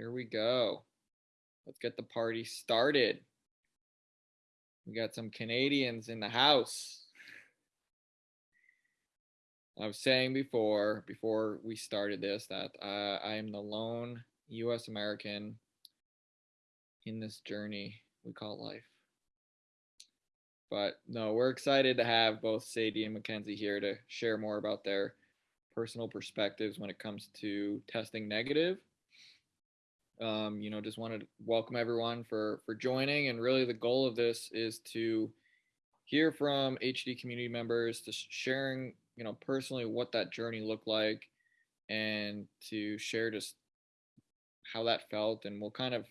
here we go. Let's get the party started. We got some Canadians in the house. I was saying before, before we started this, that uh, I am the lone U.S. American in this journey we call life. But no, we're excited to have both Sadie and Mackenzie here to share more about their personal perspectives when it comes to testing negative. Um, you know, just wanted to welcome everyone for for joining, and really the goal of this is to hear from HD community members, to sharing, you know, personally what that journey looked like, and to share just how that felt, and we'll kind of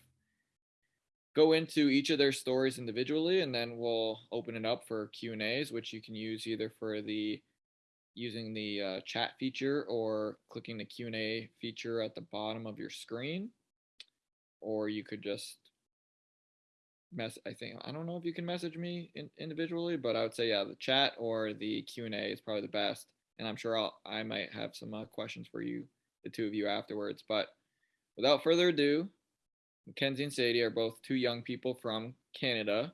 go into each of their stories individually and then we'll open it up for Q and A's, which you can use either for the using the uh, chat feature or clicking the Q and A feature at the bottom of your screen, or you could just mess. I think I don't know if you can message me in, individually, but I would say yeah, the chat or the Q and A is probably the best. And I'm sure I'll I might have some uh, questions for you, the two of you afterwards. But without further ado, Mackenzie and Sadie are both two young people from Canada.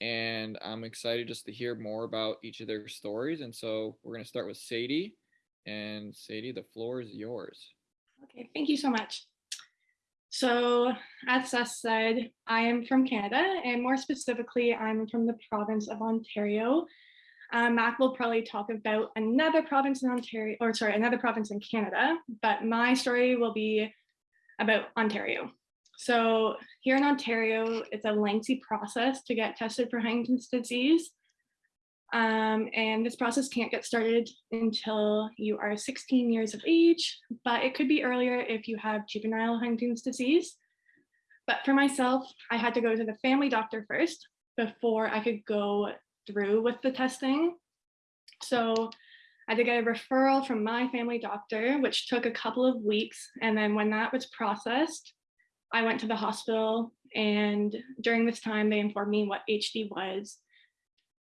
And I'm excited just to hear more about each of their stories. And so we're going to start with Sadie. And Sadie, the floor is yours. Okay, thank you so much. So, as Seth said, I am from Canada, and more specifically, I'm from the province of Ontario. Um, Mac will probably talk about another province in Ontario, or sorry, another province in Canada, but my story will be about Ontario. So here in Ontario, it's a lengthy process to get tested for Huntington's disease. Um, and this process can't get started until you are 16 years of age, but it could be earlier if you have juvenile Huntington's disease. But for myself, I had to go to the family doctor first before I could go through with the testing. So I had to get a referral from my family doctor, which took a couple of weeks. And then when that was processed, I went to the hospital and during this time they informed me what HD was.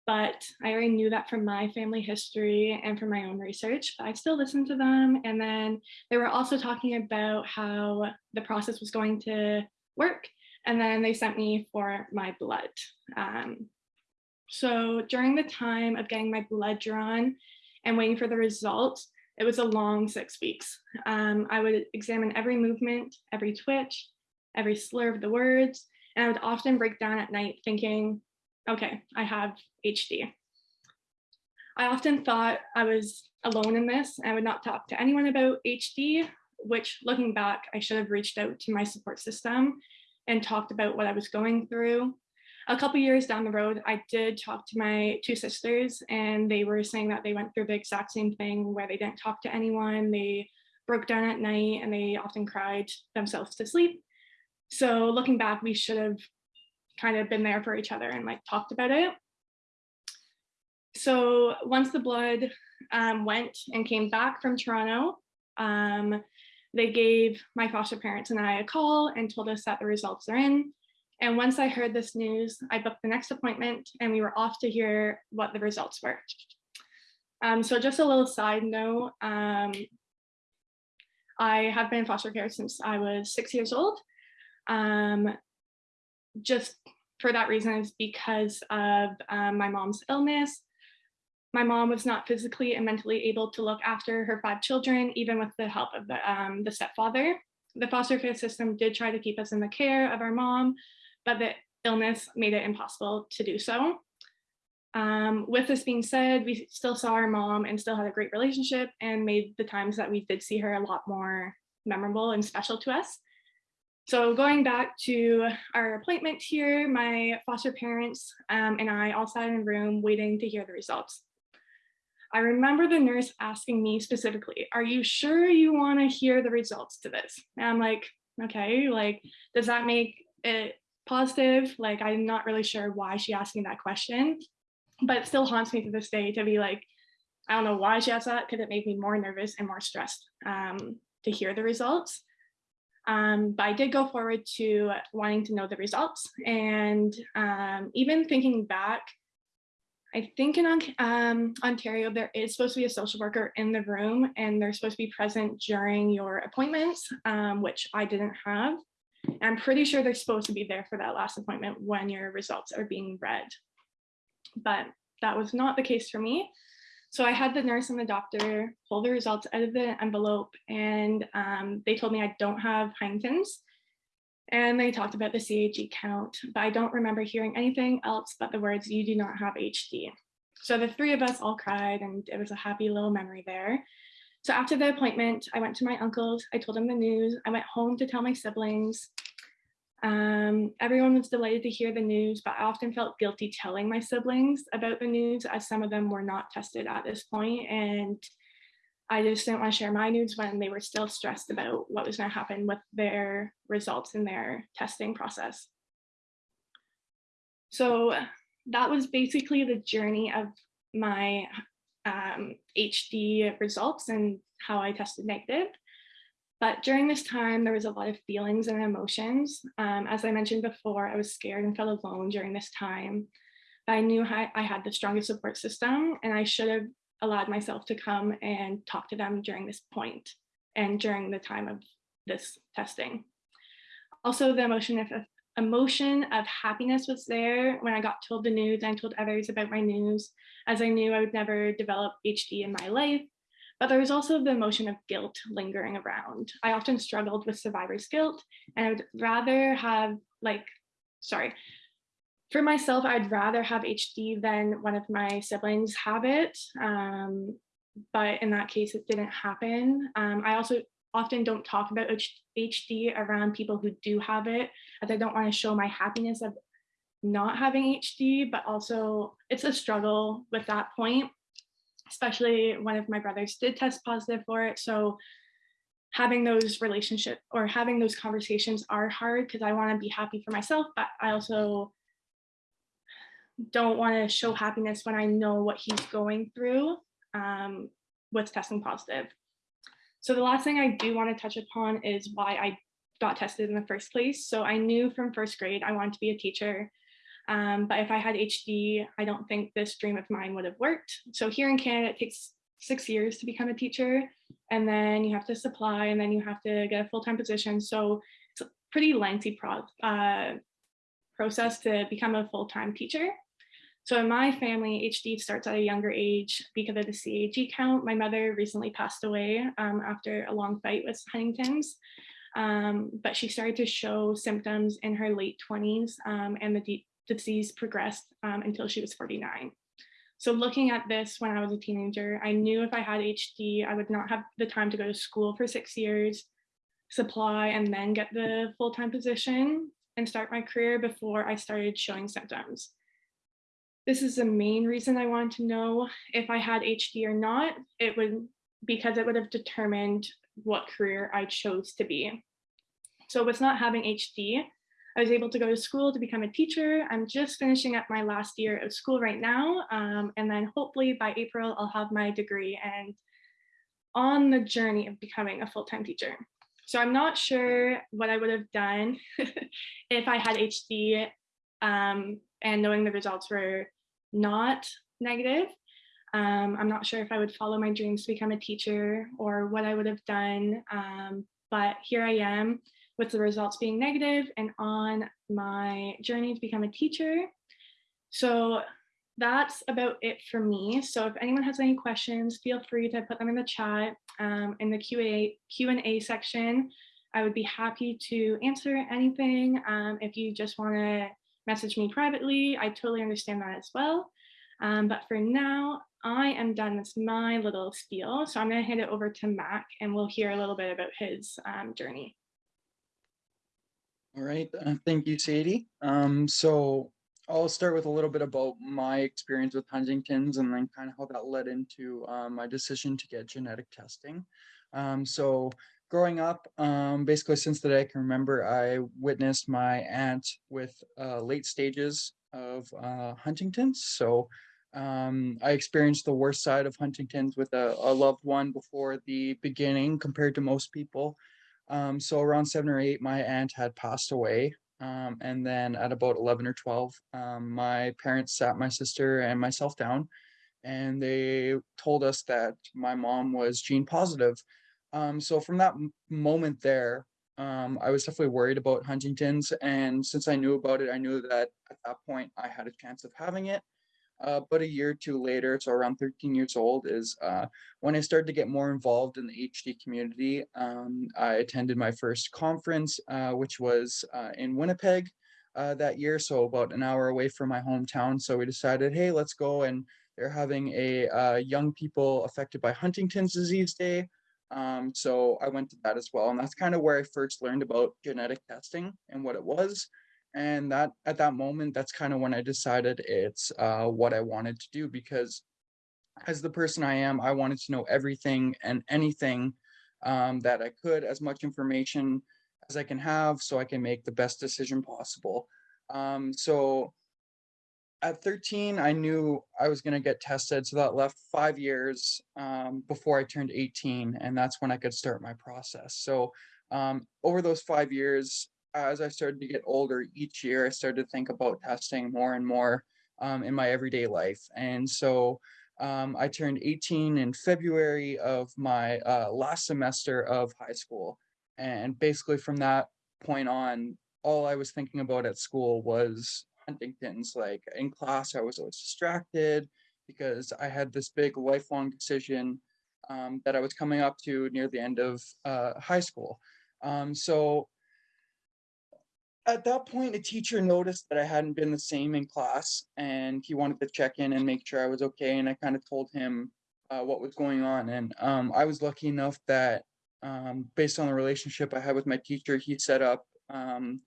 But I already knew that from my family history and from my own research, but I still listened to them. And then they were also talking about how the process was going to work. And then they sent me for my blood. Um, so during the time of getting my blood drawn and waiting for the results, it was a long six weeks. Um, I would examine every movement, every twitch, every slur of the words. And I would often break down at night thinking, okay, I have HD. I often thought I was alone in this. I would not talk to anyone about HD, which looking back, I should have reached out to my support system and talked about what I was going through. A couple years down the road, I did talk to my two sisters and they were saying that they went through the exact same thing where they didn't talk to anyone. They broke down at night and they often cried themselves to sleep. So looking back, we should have kind of been there for each other and like talked about it. So once the blood um, went and came back from Toronto, um, they gave my foster parents and I a call and told us that the results are in. And once I heard this news, I booked the next appointment and we were off to hear what the results were. Um, so just a little side note, um, I have been in foster care since I was six years old um, just for that reason is because of um, my mom's illness. My mom was not physically and mentally able to look after her five children, even with the help of the, um, the stepfather. The foster care system did try to keep us in the care of our mom, but the illness made it impossible to do so. Um, with this being said, we still saw our mom and still had a great relationship and made the times that we did see her a lot more memorable and special to us. So going back to our appointment here, my foster parents um, and I all sat in a room waiting to hear the results. I remember the nurse asking me specifically, are you sure you wanna hear the results to this? And I'm like, okay, like, does that make it positive? Like, I'm not really sure why she asked me that question, but it still haunts me to this day to be like, I don't know why she asked that because it made me more nervous and more stressed um, to hear the results. Um, but I did go forward to wanting to know the results. And um, even thinking back, I think in um, Ontario, there is supposed to be a social worker in the room and they're supposed to be present during your appointments, um, which I didn't have. I'm pretty sure they're supposed to be there for that last appointment when your results are being read. But that was not the case for me. So I had the nurse and the doctor pull the results out of the envelope and um, they told me I don't have Huntington's. And they talked about the CAG count, but I don't remember hearing anything else but the words, you do not have HD. So the three of us all cried and it was a happy little memory there. So after the appointment, I went to my uncle's, I told him the news, I went home to tell my siblings. Um, everyone was delighted to hear the news, but I often felt guilty telling my siblings about the news as some of them were not tested at this point, And I just didn't want to share my news when they were still stressed about what was going to happen with their results in their testing process. So that was basically the journey of my um, HD results and how I tested negative. But during this time, there was a lot of feelings and emotions. Um, as I mentioned before, I was scared and felt alone during this time. But I knew I, I had the strongest support system and I should have allowed myself to come and talk to them during this point and during the time of this testing. Also, the emotion of emotion of happiness was there when I got told the news and told others about my news, as I knew I would never develop HD in my life. But there was also the emotion of guilt lingering around. I often struggled with survivor's guilt, and I would rather have, like, sorry, for myself, I'd rather have HD than one of my siblings have it. Um, but in that case, it didn't happen. Um, I also often don't talk about HD around people who do have it, as I don't want to show my happiness of not having HD, but also it's a struggle with that point, especially one of my brothers did test positive for it. So having those relationship or having those conversations are hard because I want to be happy for myself, but I also don't want to show happiness when I know what he's going through um, with testing positive. So the last thing I do want to touch upon is why I got tested in the first place. So I knew from first grade I wanted to be a teacher. Um, but if I had HD, I don't think this dream of mine would have worked. So here in Canada, it takes six years to become a teacher, and then you have to supply, and then you have to get a full-time position. So it's a pretty lengthy pro uh, process to become a full-time teacher. So in my family, HD starts at a younger age because of the CAG count. My mother recently passed away um, after a long fight with Huntington's, um, but she started to show symptoms in her late 20s um, and the disease progressed um, until she was 49. So looking at this when I was a teenager, I knew if I had HD, I would not have the time to go to school for six years, supply, and then get the full-time position and start my career before I started showing symptoms. This is the main reason I wanted to know if I had HD or not. It would because it would have determined what career I chose to be. So with not having HD, I was able to go to school to become a teacher. I'm just finishing up my last year of school right now. Um, and then hopefully by April, I'll have my degree and on the journey of becoming a full-time teacher. So I'm not sure what I would have done if I had HD um, and knowing the results were not negative. Um, I'm not sure if I would follow my dreams to become a teacher or what I would have done, um, but here I am with the results being negative and on my journey to become a teacher. So that's about it for me. So if anyone has any questions, feel free to put them in the chat um, in the Q&A Q&A section. I would be happy to answer anything. Um, if you just want to message me privately. I totally understand that as well. Um, but for now, I am done with my little spiel. So I'm going to hand it over to Mac and we'll hear a little bit about his um, journey. All right. Uh, thank you, Sadie. Um, so I'll start with a little bit about my experience with Huntington's and then kind of how that led into um, my decision to get genetic testing. Um, so growing up, um, basically since the day I can remember, I witnessed my aunt with uh, late stages of uh, Huntington's. So um, I experienced the worst side of Huntington's with a, a, loved one before the beginning compared to most people. Um, so around seven or eight, my aunt had passed away. Um, and then at about 11 or 12, um, my parents sat my sister and myself down and they told us that my mom was gene positive. Um, so from that moment there, um, I was definitely worried about Huntington's. And since I knew about it, I knew that at that point I had a chance of having it. Uh, but a year or two later, so around 13 years old, is uh, when I started to get more involved in the HD community. Um, I attended my first conference, uh, which was uh, in Winnipeg uh, that year, so about an hour away from my hometown. So we decided, hey, let's go. And they're having a uh, young people affected by Huntington's disease day. Um, so I went to that as well. And that's kind of where I first learned about genetic testing and what it was and that at that moment that's kind of when i decided it's uh, what i wanted to do because as the person i am i wanted to know everything and anything um, that i could as much information as i can have so i can make the best decision possible. Um, so at 13 i knew i was going to get tested so that left five years um, before i turned 18 and that's when i could start my process. So um, over those five years as I started to get older each year, I started to think about testing more and more um, in my everyday life. And so um, I turned 18 in February of my uh, last semester of high school. And basically from that point on, all I was thinking about at school was Huntington's. Like in class, I was always distracted because I had this big lifelong decision um, that I was coming up to near the end of uh, high school. Um, so at that point, a teacher noticed that I hadn't been the same in class and he wanted to check in and make sure I was okay. And I kind of told him uh, what was going on. And um, I was lucky enough that um, based on the relationship I had with my teacher, he set up um,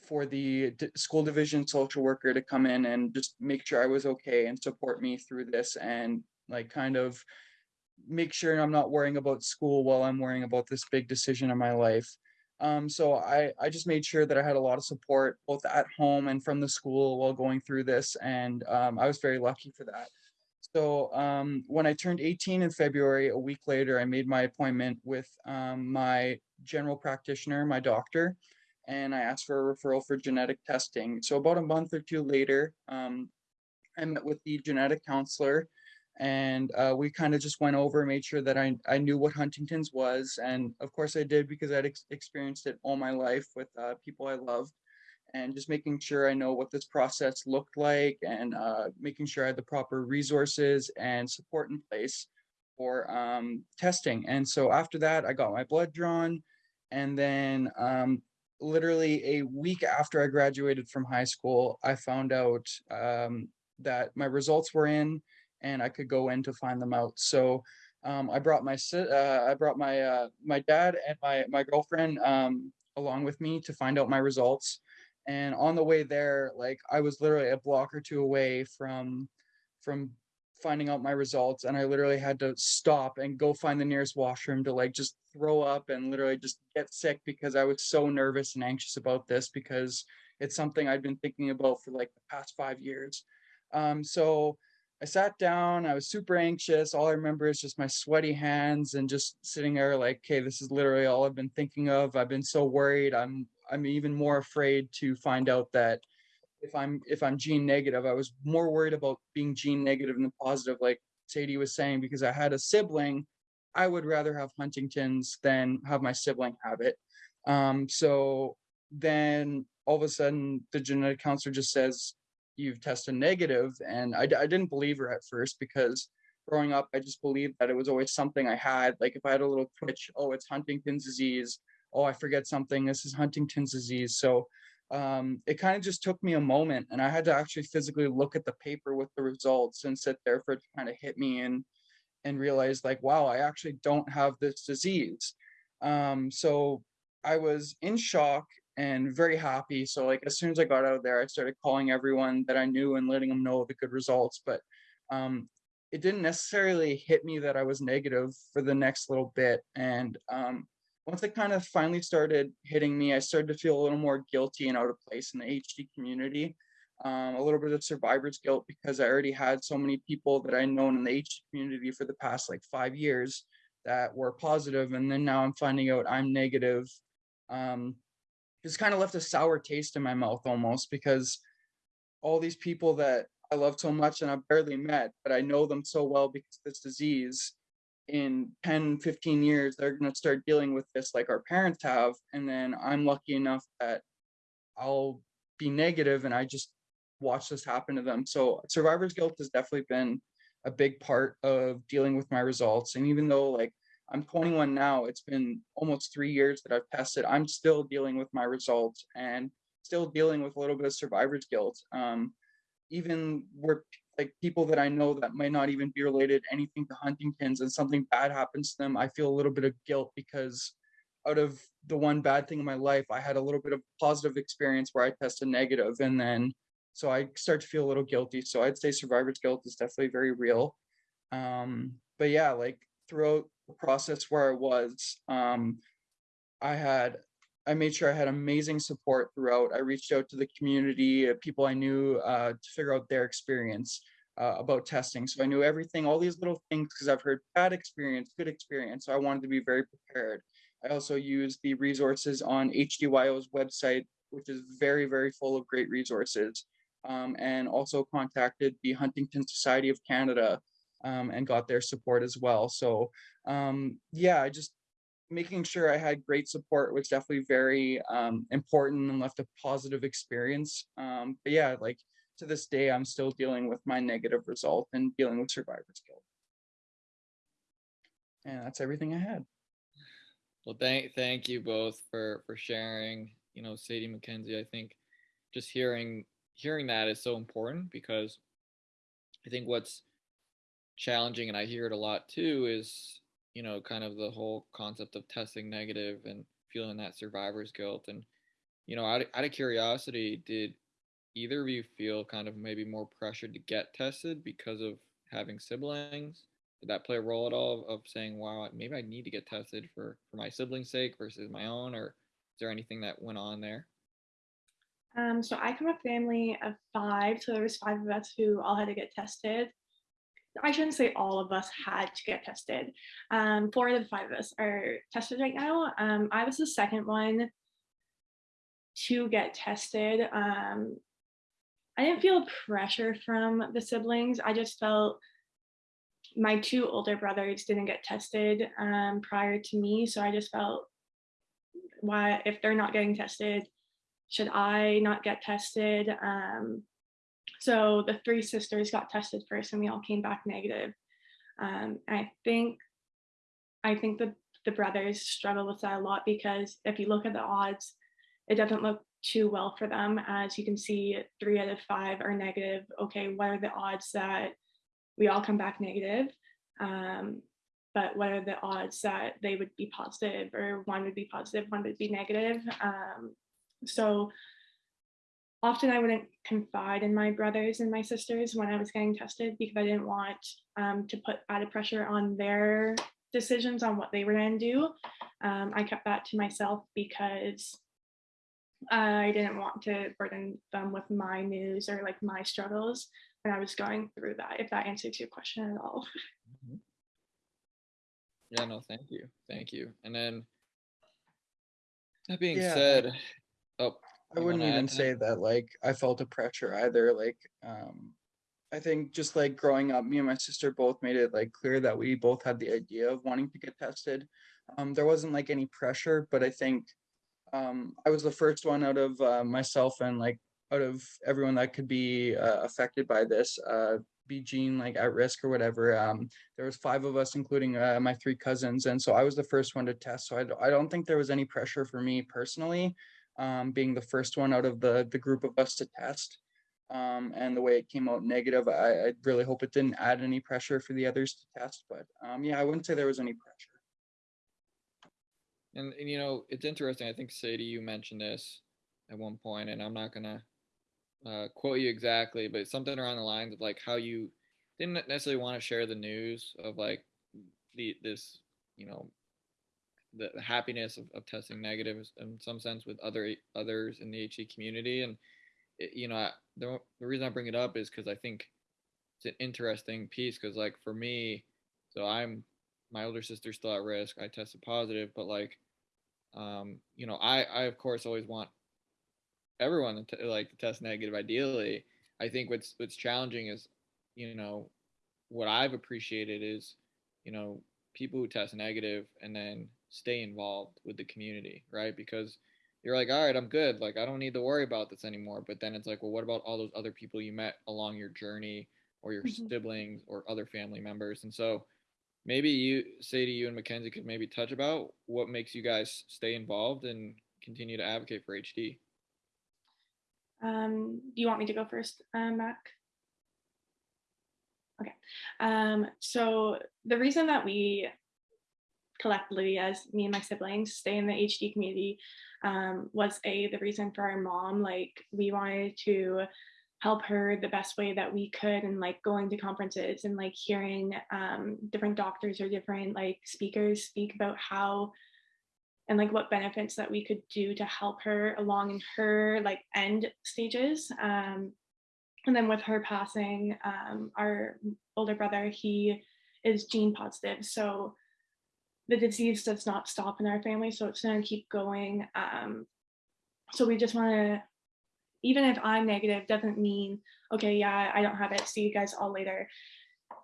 for the school division social worker to come in and just make sure I was okay and support me through this and like kind of make sure I'm not worrying about school while I'm worrying about this big decision in my life. Um, so I, I just made sure that I had a lot of support both at home and from the school while going through this. And um, I was very lucky for that. So um, when I turned 18 in February, a week later, I made my appointment with um, my general practitioner, my doctor, and I asked for a referral for genetic testing. So about a month or two later, um, I met with the genetic counselor and uh, we kind of just went over made sure that I, I knew what huntington's was and of course i did because i'd ex- experienced it all my life with uh, people i loved and just making sure i know what this process looked like and uh, making sure i had the proper resources and support in place for um, testing and so after that i got my blood drawn and then um, literally a week after i graduated from high school i found out um, that my results were in and I could go in to find them out. So um, I brought my uh, I brought my uh, my dad and my my girlfriend um, along with me to find out my results. And on the way there, like I was literally a block or two away from from finding out my results, and I literally had to stop and go find the nearest washroom to like just throw up and literally just get sick because I was so nervous and anxious about this because it's something I'd been thinking about for like the past five years. Um, so I sat down, I was super anxious. All I remember is just my sweaty hands and just sitting there like, okay, this is literally all I've been thinking of. I've been so worried. I'm I'm even more afraid to find out that if I'm if I'm gene negative, I was more worried about being gene negative than positive, like Sadie was saying, because I had a sibling. I would rather have Huntington's than have my sibling have it. Um, so then all of a sudden the genetic counselor just says, you've tested negative and I, I didn't believe her at first because growing up i just believed that it was always something i had. Like if i had a little twitch oh it's huntington's disease. Oh i forget something. This is huntington's disease. So um, it kind of just took me a moment and i had to actually physically look at the paper with the results and sit there for it to kind of hit me and and realize like wow i actually don't have this disease. Um, so i was in shock and very happy. So like as soon as I got out of there, I started calling everyone that I knew and letting them know the good results. But um, it didn't necessarily hit me that I was negative for the next little bit. And um, once it kind of finally started hitting me, I started to feel a little more guilty and out of place in the HD community. Um, a little bit of survivor's guilt because I already had so many people that I known in the HD community for the past like five years that were positive, and then now I'm finding out I'm negative. Um, it's kind of left a sour taste in my mouth almost because all these people that I love so much and I've barely met, but I know them so well because this disease in 10, 15 years, they're going to start dealing with this like our parents have. And then I'm lucky enough that I'll be negative and I just watch this happen to them. So survivor's guilt has definitely been a big part of dealing with my results. And even though like I'm 21 now, it's been almost three years that I've tested, I'm still dealing with my results and still dealing with a little bit of survivor's guilt. Um, even where like people that I know that might not even be related anything to Huntington's and something bad happens to them, I feel a little bit of guilt because out of the one bad thing in my life, I had a little bit of positive experience where I tested negative and then so I start to feel a little guilty. So I'd say survivor's guilt is definitely very real. Um, but yeah, like throughout the process where I was, um, I had I made sure I had amazing support throughout. I reached out to the community, uh, people I knew uh, to figure out their experience uh, about testing. So I knew everything, all these little things, because I've heard bad experience, good experience. So I wanted to be very prepared. I also used the resources on HDYO's website, which is very, very full of great resources. Um, and also contacted the Huntington Society of Canada um, and got their support as well. So um, yeah, I just making sure I had great support was definitely very um, important and left a positive experience. Um, but yeah, like to this day, I'm still dealing with my negative result and dealing with survivor's guilt. And that's everything I had. Well, thank thank you both for for sharing. You know, Sadie McKenzie, I think just hearing hearing that is so important because I think what's challenging, and I hear it a lot too, is you know, kind of the whole concept of testing negative and feeling that survivor's guilt. And, you know, out of, out of curiosity, did either of you feel kind of maybe more pressured to get tested because of having siblings? Did that play a role at all of, of saying, wow, maybe I need to get tested for, for my sibling's sake versus my own? Or is there anything that went on there? Um, so I come from a family of five, so there was five of us who all had to get tested. I shouldn't say all of us had to get tested. Um, four of the five of us are tested right now. Um, I was the second one to get tested. Um, I didn't feel pressure from the siblings. I just felt my two older brothers didn't get tested um, prior to me. So I just felt, why, if they're not getting tested, should I not get tested? Um, so the three sisters got tested first and we all came back negative. Um, I think, I think the, the brothers struggle with that a lot because if you look at the odds, it doesn't look too well for them. As you can see, three out of five are negative. Okay, what are the odds that we all come back negative? Um, but what are the odds that they would be positive or one would be positive, one would be negative? Um, so often I wouldn't confide in my brothers and my sisters when I was getting tested because I didn't want um, to put added pressure on their decisions on what they were going to do. Um, I kept that to myself because I didn't want to burden them with my news or like my struggles when I was going through that, if that answers your question at all. Mm-hmm. Yeah, no, thank you. Thank you. And then that being Yeah. said, I You wouldn't wanna even to that? say that like I felt a pressure either. Like um I think just like growing up, me and my sister both made it like clear that we both had the idea of wanting to get tested. Um there wasn't like any pressure, but I think um I was the first one out of uh, myself and like out of everyone that could be uh, affected by this uh be gene like at risk or whatever um there was five of us including uh, my three cousins and so i was the first one to test so I, d- I don't think there was any pressure for me personally um, being the first one out of the the group of us to test. Um, and the way it came out negative, I, I really hope it didn't add any pressure for the others to test. But um, yeah, I wouldn't say there was any pressure. And, and you know, it's interesting. I think Sadie, you mentioned this at one point, and I'm not gonna uh, quote you exactly, but something around the lines of like how you didn't necessarily want to share the news of like the this you know the, happiness of, of testing negative in some sense with other others in the HD community, and it, you know I- the the reason I bring it up is because I think it's an interesting piece because like for me, so I'm my older sister's still at risk. I tested positive, but like um, you know, I, I of course always want everyone to t- like to test negative. Ideally, I think what's what's challenging is, you know, what I've appreciated is, you know, people who test negative and then stay involved with the community, right? Because you're like, all right, I'm good. Like, I don't need to worry about this anymore. But then it's like, well, what about all those other people you met along your journey or your Mhm. siblings or other family members? And so maybe you say to you and Mackenzie could maybe touch about what makes you guys stay involved and continue to advocate for HD. Um, do you want me to go first, uh, Mac? Okay. Um, so the reason that we collectively, as me and my siblings, stay in the HD community um, was a the reason for our mom. Like we wanted to help her the best way that we could, and like going to conferences and like hearing um, different doctors or different like speakers speak about how and like what benefits that we could do to help her along in her like end stages um, and then with her passing um, our older brother he is gene positive so the disease does not stop in our family so it's going to keep going um, so we just want to even if i'm negative doesn't mean okay yeah i don't have it see you guys all later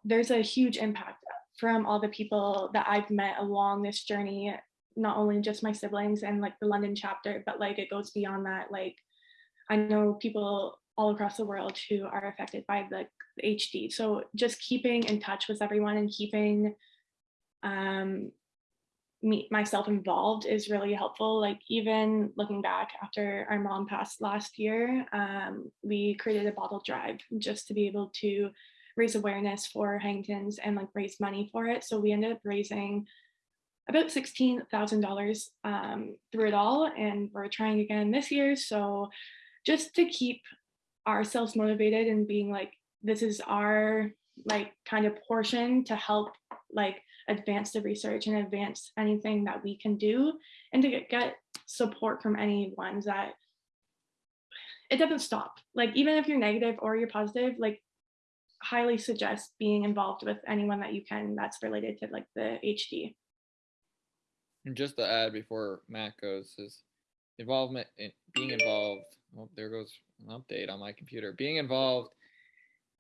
there's a huge impact from all the people that i've met along this journey not only just my siblings and like the London chapter, but like it goes beyond that. Like I know people all across the world who are affected by the, HD. So just keeping in touch with everyone and keeping um, me myself involved is really helpful. Like even looking back after our mom passed last year, um, we created a bottle drive just to be able to raise awareness for Huntington's and like raise money for it. So we ended up raising about $16,000 um, through it all. And we're trying again this year. So just to keep ourselves motivated and being like, this is our like kind of portion to help like advance the research and advance anything that we can do and to get, support from anyone that it doesn't stop. Like even if you're negative or you're positive, like highly suggest being involved with anyone that you can that's related to like the HD. And just to add before Mac goes, is involvement in being involved. Oh, there goes an update on my computer. Being involved,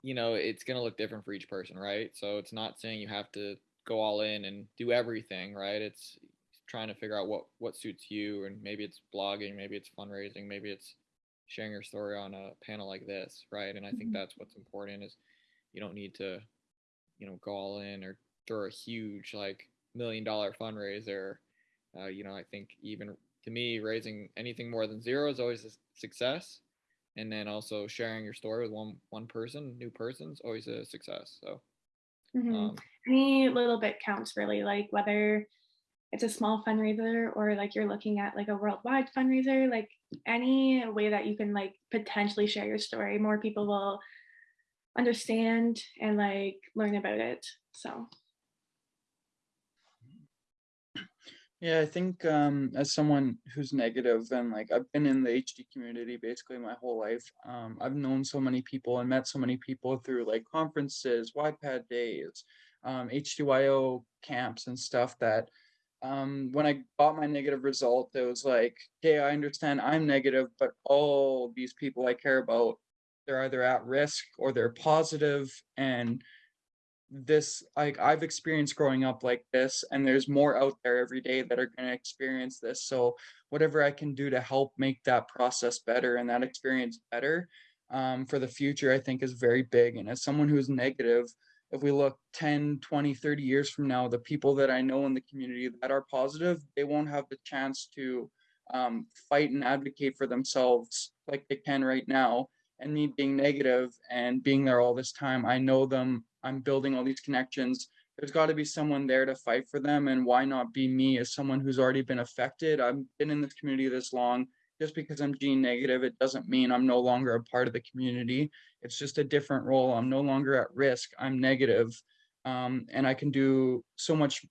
you know, it's gonna look different for each person, right? So it's not saying you have to go all in and do everything, right? It's trying to figure out what what suits you, and maybe it's blogging, maybe it's fundraising, maybe it's sharing your story on a panel like this, right? And I think Mhm. that's what's important is you don't need to, you know, go all in or throw a huge like million dollar fundraiser uh, you know, I think even to me, raising anything more than zero is always a success, and then also sharing your story with one one person, new person, is always a success. So, Mhm. um, any little bit counts really like whether it's a small fundraiser or like you're looking at like a worldwide fundraiser like any way that you can like potentially share your story more people will understand and like learn about it so Yeah, I think um, as someone who's negative and like I've been in the HD community basically my whole life. Um, I've known so many people and met so many people through like conferences, YPAD days, um, HDYO camps and stuff that um, when I got my negative result, it was like, okay, I understand I'm negative, but all these people I care about, they're either at risk or they're positive and this like I've experienced growing up like this and there's more out there every day that are going to experience this. So whatever I can do to help make that process better and that experience better um, for the future I think is very big. And as someone who's negative if we look 10 20 30 years from now the people that I know in the community that are positive they won't have the chance to um, fight and advocate for themselves like they can right now. And me being negative and being there all this time i know them i'm building all these connections. There's got to be someone there to fight for them and why not be me as someone who's already been affected? I've been in this community this long. Just because i'm gene negative it doesn't mean i'm no longer a part of the community. It's just a different role. I'm no longer at risk. I'm negative. Um, and i can do so much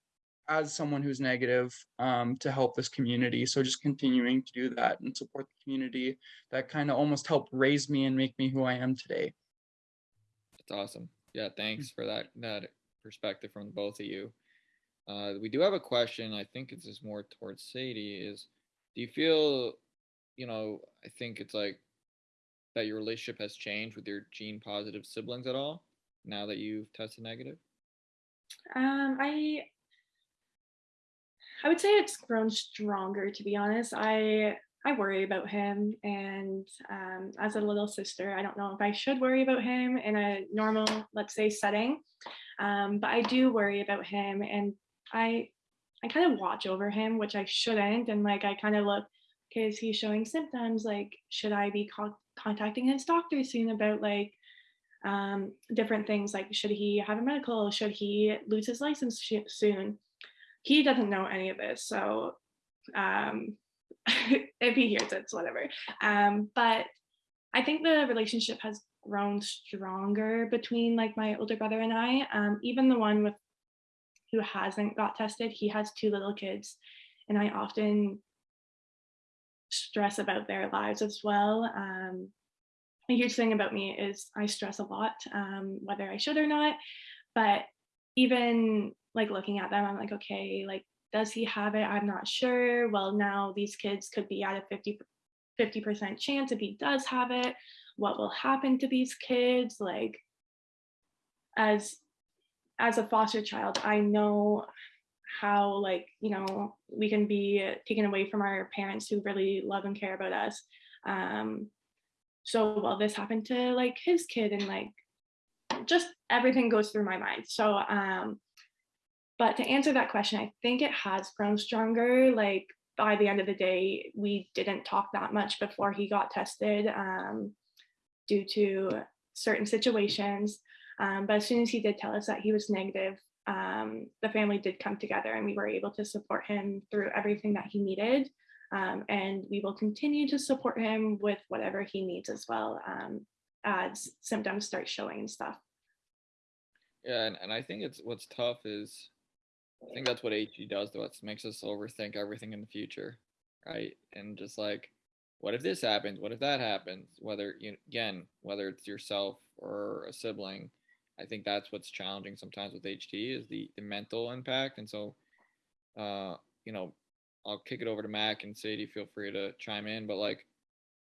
as someone who's negative um, to help this community. So just continuing to do that and support the community that kind of almost helped raise me and make me who I am today. that's awesome. Yeah, thanks for that that perspective from both of you. Uh, we do have a question. I think it's just more towards Sadie. Is do you feel, you know, I think it's like that your relationship has changed with your gene positive siblings at all now that you've tested negative? Um, I I would say it's grown stronger to be honest. I I worry about him and um, as a little sister, I don't know if I should worry about him in a normal, let's say, setting. Um, but I do worry about him and I I kind of watch over him, which I shouldn't. And like I kind of look, okay, is he showing symptoms? Like, should I be con- contacting his doctor soon about like um, different things like should he have a medical should he lose his license soon he doesn't know any of this so um, if he hears it, it's whatever. Um, but i think the relationship has grown stronger between like my older brother and i. Um, even the one with who hasn't got tested he has two little kids and i often stress about their lives as well. Um, a huge thing about me is I stress a lot, um, whether I should or not. But even like looking at them, I'm like, okay, like, does he have it? I'm not sure. Well, now these kids could be at a 50, 50% chance if he does have it. What will happen to these kids? Like, as as a foster child, I know how like you know we can be taken away from our parents who really love and care about us um so well this happened to like his kid and like just everything goes through my mind so um but to answer that question i think it has grown stronger. Like by the end of the day we didn't talk that much before he got tested um due to certain situations. Um, but as soon as he did tell us that he was negative um, the family did come together and we were able to support him through everything that he needed. Um, and we will continue to support him with whatever he needs as well um, as symptoms start showing and stuff. Yeah, and, and I think it's what's tough is I think that's what HD does to us, makes us overthink everything in the future, right? And just like, what if this happens? What if that happens? Whether you again, whether it's yourself or a sibling, I think that's what's challenging sometimes with HD is the the mental impact. And so, uh, you know, I'll kick it over to Mac and Sadie. Feel free to chime in. But like,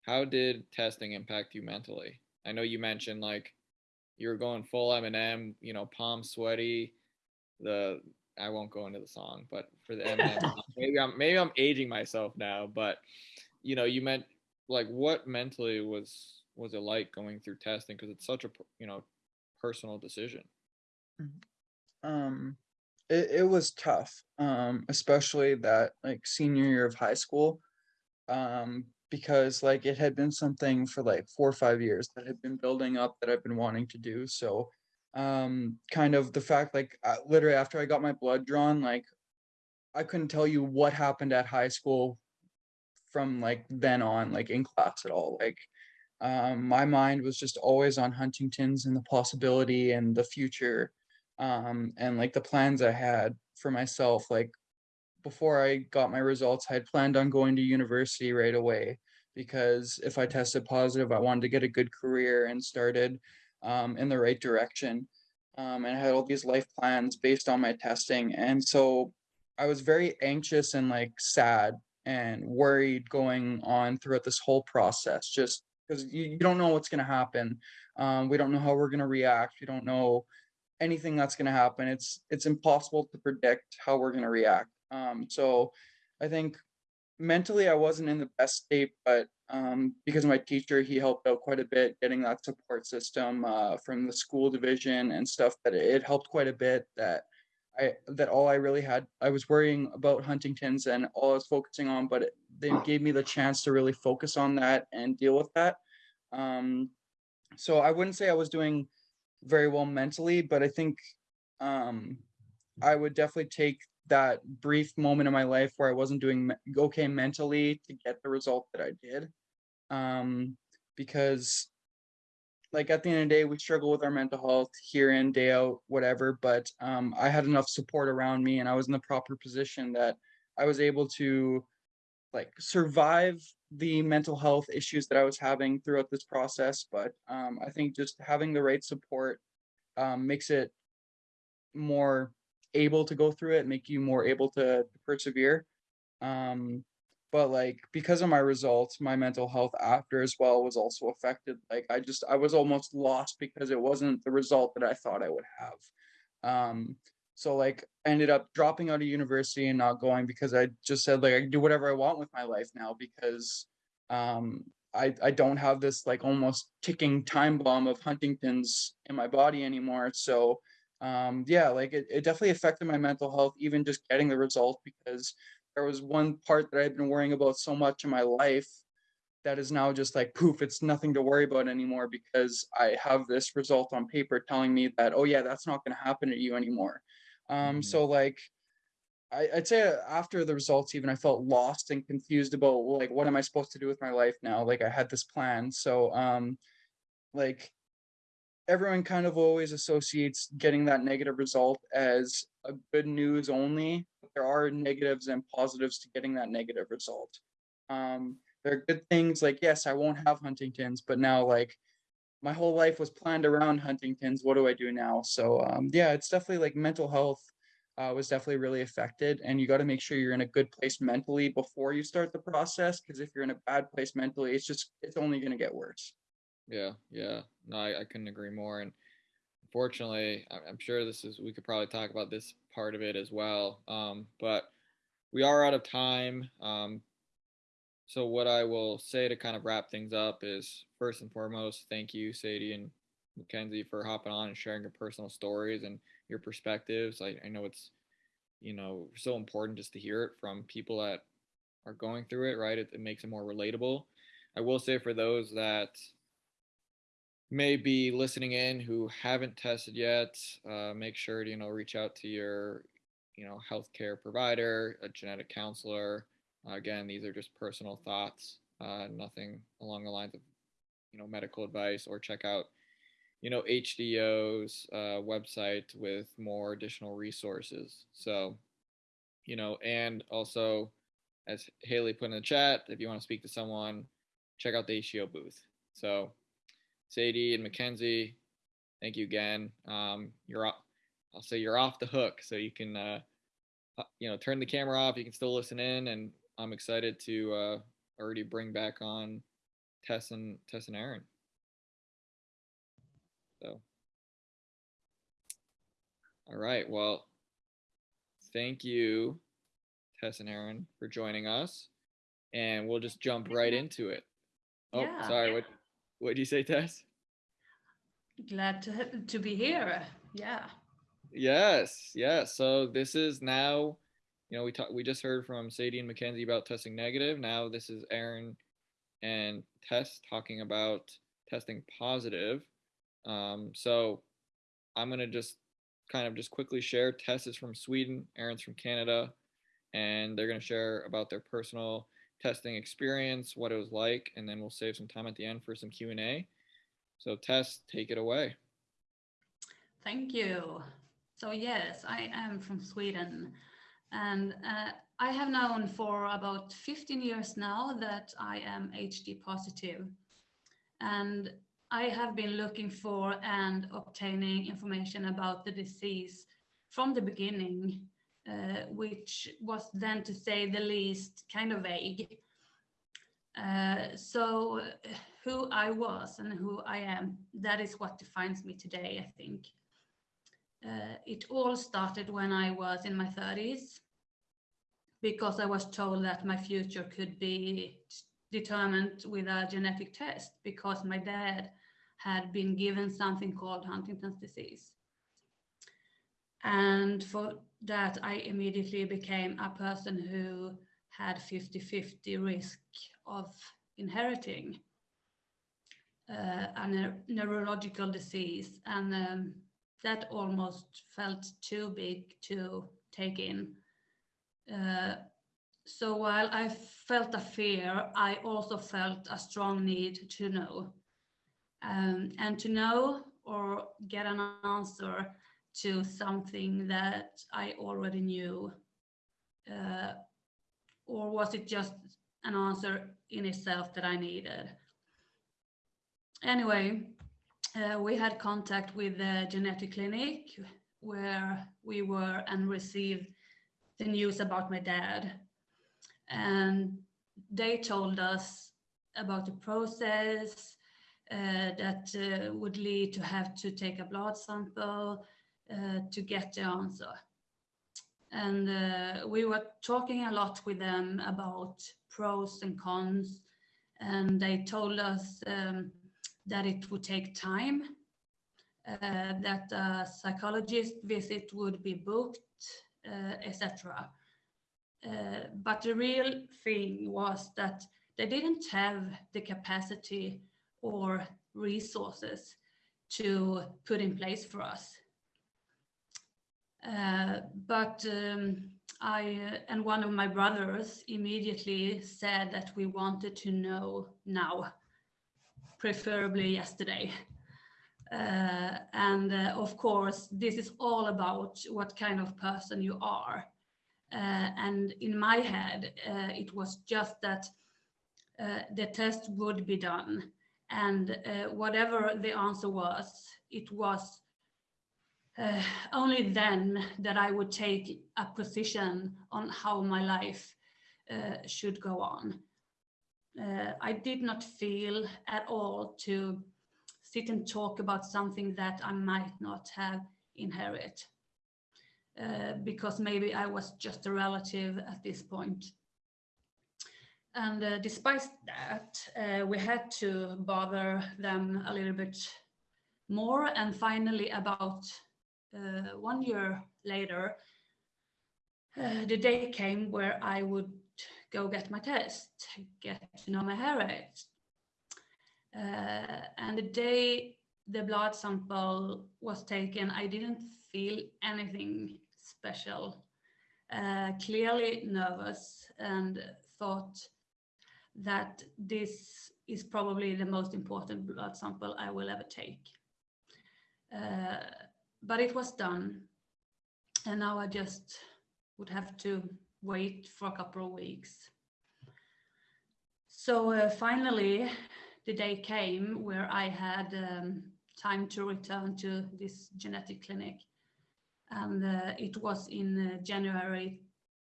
how did testing impact you mentally? I know you mentioned like you were going full Eminem. you know, palm sweaty. The I won't go into the song, but for the Eminem, song, maybe I'm maybe I'm aging myself now. But you know, you meant like what mentally was was it like going through testing because it's such a you know personal decision. Um, it, it was tough, um, especially that like senior year of high school. Um, because like it had been something for like four or five years that had been building up that I've been wanting to do. So um kind of the fact like uh, literally after I got my blood drawn, like I couldn't tell you what happened at high school from like then on, like in class at all. Like um my mind was just always on Huntington's and the possibility and the future um and like the plans I had for myself like before I got my results I had planned on going to university right away because if I tested positive I wanted to get a good career and started um in the right direction um and I had all these life plans based on my testing and so I was very anxious and like sad and worried going on throughout this whole process just because you, you don't know what's going to happen um we don't know how we're going to react we don't know anything that's going to happen. It's it's impossible to predict how we're going to react. Um, so I think mentally I wasn't in the best state, but um, because my teacher, he helped out quite a bit getting that support system uh, from the school division and stuff. That it helped quite a bit. That I that all I really had I was worrying about Huntington's and all I was focusing on, but it, they gave me the chance to really focus on that and deal with that. Um, so I wouldn't say I was doing very well mentally, but I think um, I would definitely take that brief moment in my life where I wasn't doing okay mentally to get the result that I did. Um, because, like, at the end of the day, we struggle with our mental health here in, day out, whatever. But um, I had enough support around me and I was in the proper position that I was able to like survive the mental health issues that I was having throughout this process. But um, I think just having the right support um, makes it more able to go through it, make you more able to persevere. Um, but like because of my results, my mental health after as well was also affected. Like I just I was almost lost because it wasn't the result that I thought I would have. Um, so like ended up dropping out of university and not going because I just said like I can do whatever I want with my life now because um I I don't have this like almost ticking time bomb of Huntington's in my body anymore. So um yeah, like it, it definitely affected my mental health, even just getting the result because there was one part that I'd been worrying about so much in my life that is now just like poof, it's nothing to worry about anymore because I have this result on paper telling me that, oh yeah, that's not gonna happen to you anymore. Um, Mhm. so like I, I'd say after the results, even I felt lost and confused about like what am I supposed to do with my life now? Like I had this plan. So um like everyone kind of always associates getting that negative result as a good news only. There are negatives and positives to getting that negative result. Um there are good things like yes, I won't have Huntington's, but now like my whole life was planned around Huntington's. What do I do now? So um yeah, it's definitely like mental health uh, was definitely really affected. And you got to make sure you're in a good place mentally before you start the process. Because if you're in a bad place mentally, it's just it's only going to get worse. Yeah, yeah. No, I, I couldn't agree more. And unfortunately, I'm sure this is, we could probably talk about this part of it as well. Um, but we are out of time. Um, so what I will say to kind of wrap things up is first and foremost, thank you, Sadie and Mackenzie, for hopping on and sharing your personal stories and your perspectives. I, I know it's, you know, so important just to hear it from people that are going through it, right? It, it makes it more relatable. I will say for those that may be listening in who haven't tested yet, uh, make sure to you know reach out to your you know healthcare provider, a genetic counselor. Uh, again, these are just personal thoughts, uh, nothing along the lines of you know medical advice. Or check out you know HDO's uh, website with more additional resources. So you know, and also as Haley put in the chat, if you want to speak to someone, check out the HDO booth. So Sadie and Mackenzie, thank you again. Um, you're off, I'll say you're off the hook, so you can uh, uh, you know turn the camera off. You can still listen in, and I'm excited to uh, already bring back on Tess and Tess and Aaron. So, all right. Well, thank you, Tess and Aaron, for joining us, and we'll just jump right into it. Oh, Yeah. sorry. What what did you say, Tess? Glad to to be here. Yeah. Yes, yes. So this is now, you know, we talked we just heard from Sadie and Mackenzie about testing negative. Now this is Aaron and Tess talking about testing positive. Um, so I'm gonna just kind of just quickly share. Tess is from Sweden, Aaron's from Canada, and they're gonna share about their personal testing experience, what it was like, and then we'll save some time at the end for some Q and A. So Tess, take it away. Thank you. So yes, I am from Sweden, and uh, I have known for about 15 years now that I am HD positive, and I have been looking for and obtaining information about the disease from the beginning, uh, which was then, to say the least, kind of vague. Uh, so who I was and who I am, that is what defines me today, I think. Uh, it all started when I was in my 30s because I was told that my future could be determined with a genetic test because my dad had been given something called Huntington's disease. And for that, I immediately became a person who had 50 50 risk of inheriting uh, a neur- neurological disease. And um, that almost felt too big to take in. Uh, so while I felt a fear, I also felt a strong need to know. Um, and to know or get an answer to something that I already knew. Uh, or was it just an answer in itself that I needed? Anyway, uh, we had contact with the genetic clinic where we were and received the news about my dad. And they told us about the process uh, that uh, would lead to have to take a blood sample to get the answer. And uh, we were talking a lot with them about pros and cons, and they told us um, that it would take time, uh, that a psychologist visit would be booked, uh, etc. Uh, but the real thing was that they didn't have the capacity or resources to put in place for us. Uh, but um, I uh, and one of my brothers immediately said that we wanted to know now, preferably yesterday. Uh, and uh, of course, this is all about what kind of person you are. Uh, and in my head, uh, it was just that the test would be done. And whatever the answer was, it was uh, only then that I would take a position on how my life uh, should go on. Uh, I did not feel at all to sit and talk about something that I might not have inherit. Uh, because maybe I was just a relative at this point. And uh, despite that, uh, we had to bother them a little bit more and finally about one year later, uh, the day came where I would go get my test, get to know my heritage. Uh, and the day the blood sample was taken, I didn't feel anything special. Uh, clearly nervous and thought that this is probably the most important blood sample I will ever take. Uh, but it was done. And now I just would have to wait for a couple of weeks. So uh, finally, the day came where I had um, time to return to this genetic clinic. And uh, it was in uh, January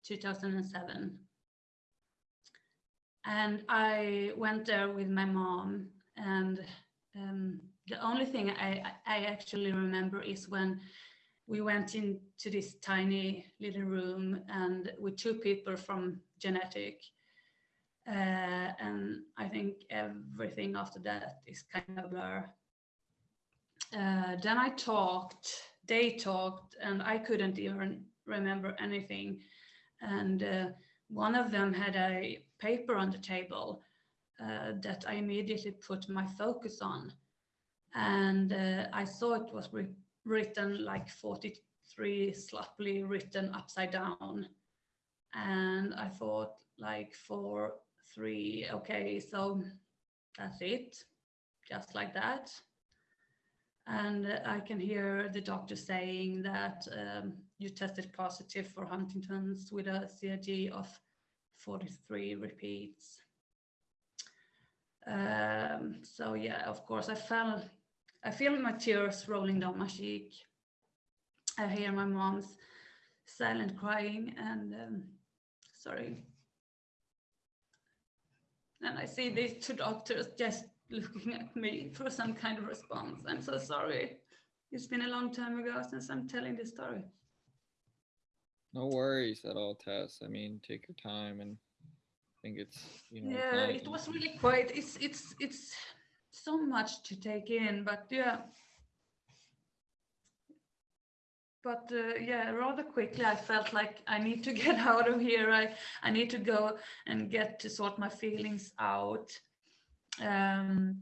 2007. And I went there with my mom and um, the only thing I, I actually remember is when we went into this tiny little room and with two people from genetic uh, and I think everything after that is kind of blur. Uh, then I talked, they talked, and I couldn't even remember anything. And uh, one of them had a paper on the table uh, that I immediately put my focus on and uh, I saw it was written like 43 sloppily written upside down. And I thought like four, three, okay, so that's it, just like that. And uh, I can hear the doctor saying that um, you tested positive for Huntington's with a CAG of 43 repeats. Um, so yeah, of course, I felt I feel my tears rolling down my cheek. I hear my mom's silent crying and um, sorry. And I see these two doctors just looking at me for some kind of response. I'm so sorry. It's been a long time ago since I'm telling this story. No worries at all, Tess. I mean, take your time and I think it's, you know. Yeah, it was really quiet. it's, it's, it's, so much to take in, but yeah. But uh, yeah, rather quickly, I felt like I need to get out of here. I, I need to go and get to sort my feelings out. Um,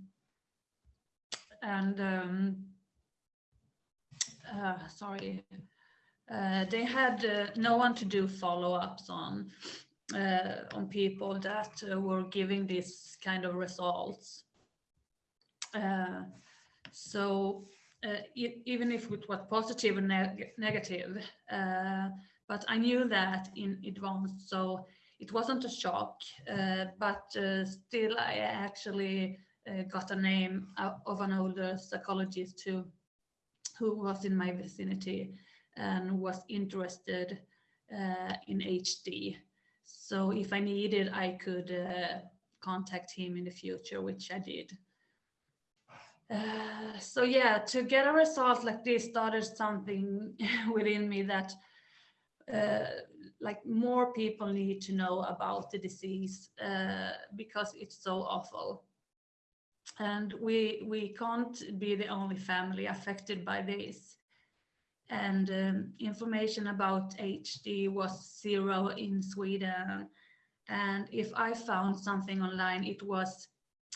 and um, uh, sorry, uh, they had uh, no one to do follow-ups on uh, on people that uh, were giving this kind of results. Uh, so uh, even if it was positive and neg negative, uh, but I knew that in advance, so it wasn't a shock, but still I actually got a name of an older psychologist who, who was in my vicinity and was interested uh, in HD. So if I needed, I could uh, contact him in the future, which I did. Uh, so yeah, to get a result like this started something within me that uh, like more people need to know about the disease uh, because it's so awful. And we we can't be the only family affected by this. And um, information about HD was zero in Sweden. And if I found something online, it was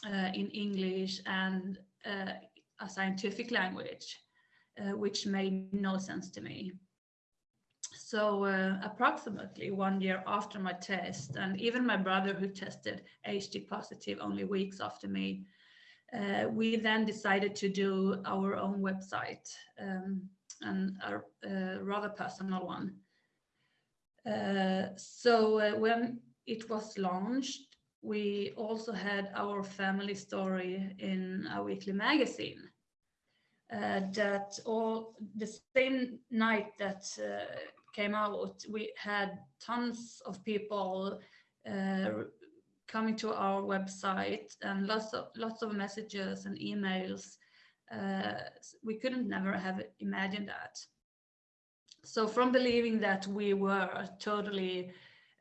uh, in English and a scientific language, uh, which made no sense to me. So uh, approximately one year after my test, and even my brother who tested HD positive only weeks after me, uh, we then decided to do our own website um, and a, rather personal one. Uh, so uh, when it was launched, we also had our family story in a weekly magazine. Uh, that all the same night that uh, came out, we had tons of people uh, coming to our website and lots of lots of messages and emails. Uh, we couldn't never have imagined that. So from believing that we were totally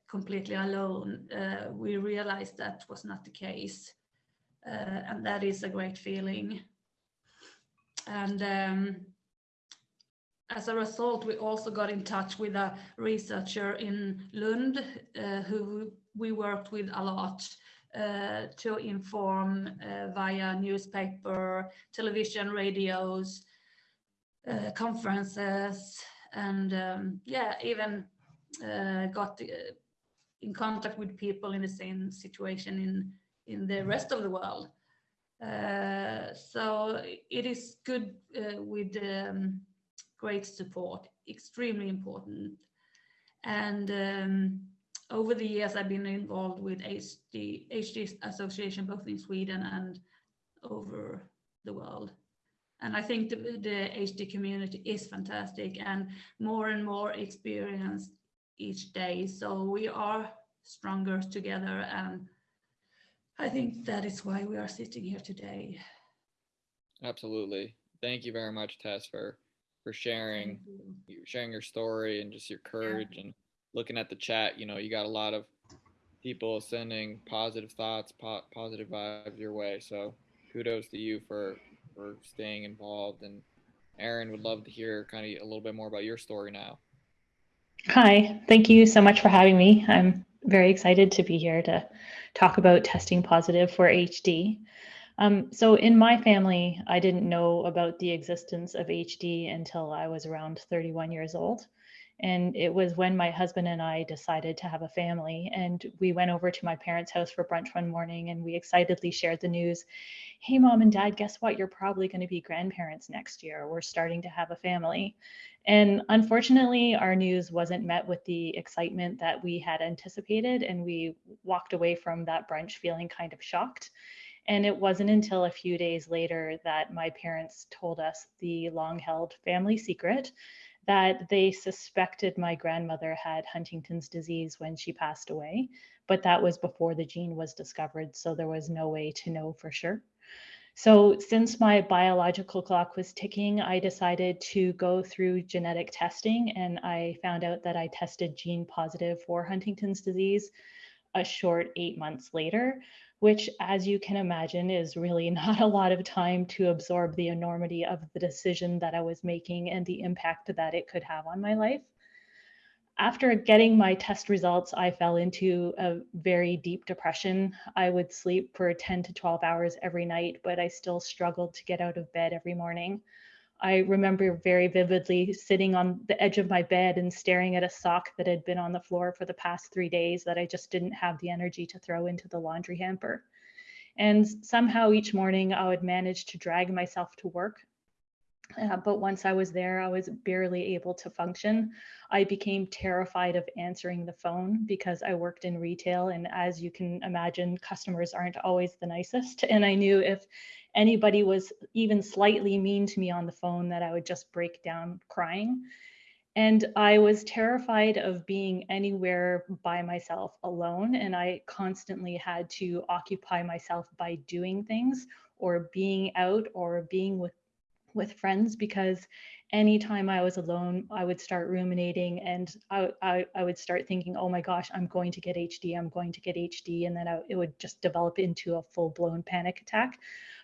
completely alone, uh, we realized that was not the case. Uh, and that is a great feeling. And um, as a result, we also got in touch with a researcher in Lund uh, who we worked with a lot uh, to inform uh, via newspaper, television, radios, uh, conferences, and um, yeah, even uh, got in contact with people in the same situation in in the rest of the world. Uh, so it is good uh, with um, great support, extremely important. And um, over the years, I've been involved with HD, HD Association, both in Sweden and over the world. And I think the, the HD community is fantastic and more and more experienced each day. So we are stronger together and I think that is why we are sitting here today. Absolutely. Thank you very much, Tess, for for sharing you. sharing your story and just your courage and looking at the chat. You know, you got a lot of people sending positive thoughts, po- positive vibes your way. So kudos to you for for staying involved. And Aaron would love to hear kind of a little bit more about your story now. Hi, thank you so much for having me. I'm very excited to be here to talk about testing positive for HD. Um, so, in my family, I didn't know about the existence of HD until I was around 31 years old. And it was when my husband and I decided to have a family. And we went over to my parents' house for brunch one morning and we excitedly shared the news Hey, mom and dad, guess what? You're probably going to be grandparents next year. We're starting to have a family. And unfortunately, our news wasn't met with the excitement that we had anticipated. And we walked away from that brunch feeling kind of shocked. And it wasn't until a few days later that my parents told us the long held family secret that they suspected my grandmother had Huntington's disease when she passed away, but that was before the gene was discovered. So there was no way to know for sure. So, since my biological clock was ticking, I decided to go through genetic testing and I found out that I tested gene positive for Huntington's disease a short eight months later, which, as you can imagine, is really not a lot of time to absorb the enormity of the decision that I was making and the impact that it could have on my life. After getting my test results, I fell into a very deep depression. I would sleep for 10 to 12 hours every night, but I still struggled to get out of bed every morning. I remember very vividly sitting on the edge of my bed and staring at a sock that had been on the floor for the past three days that I just didn't have the energy to throw into the laundry hamper. And somehow each morning I would manage to drag myself to work. Uh, but once I was there, I was barely able to function. I became terrified of answering the phone because I worked in retail. And as you can imagine, customers aren't always the nicest. And I knew if anybody was even slightly mean to me on the phone, that I would just break down crying. And I was terrified of being anywhere by myself alone. And I constantly had to occupy myself by doing things or being out or being with, with friends because anytime I was alone, I would start ruminating and I, I, I would start thinking, oh my gosh, I'm going to get HD, I'm going to get HD. And then I, it would just develop into a full blown panic attack.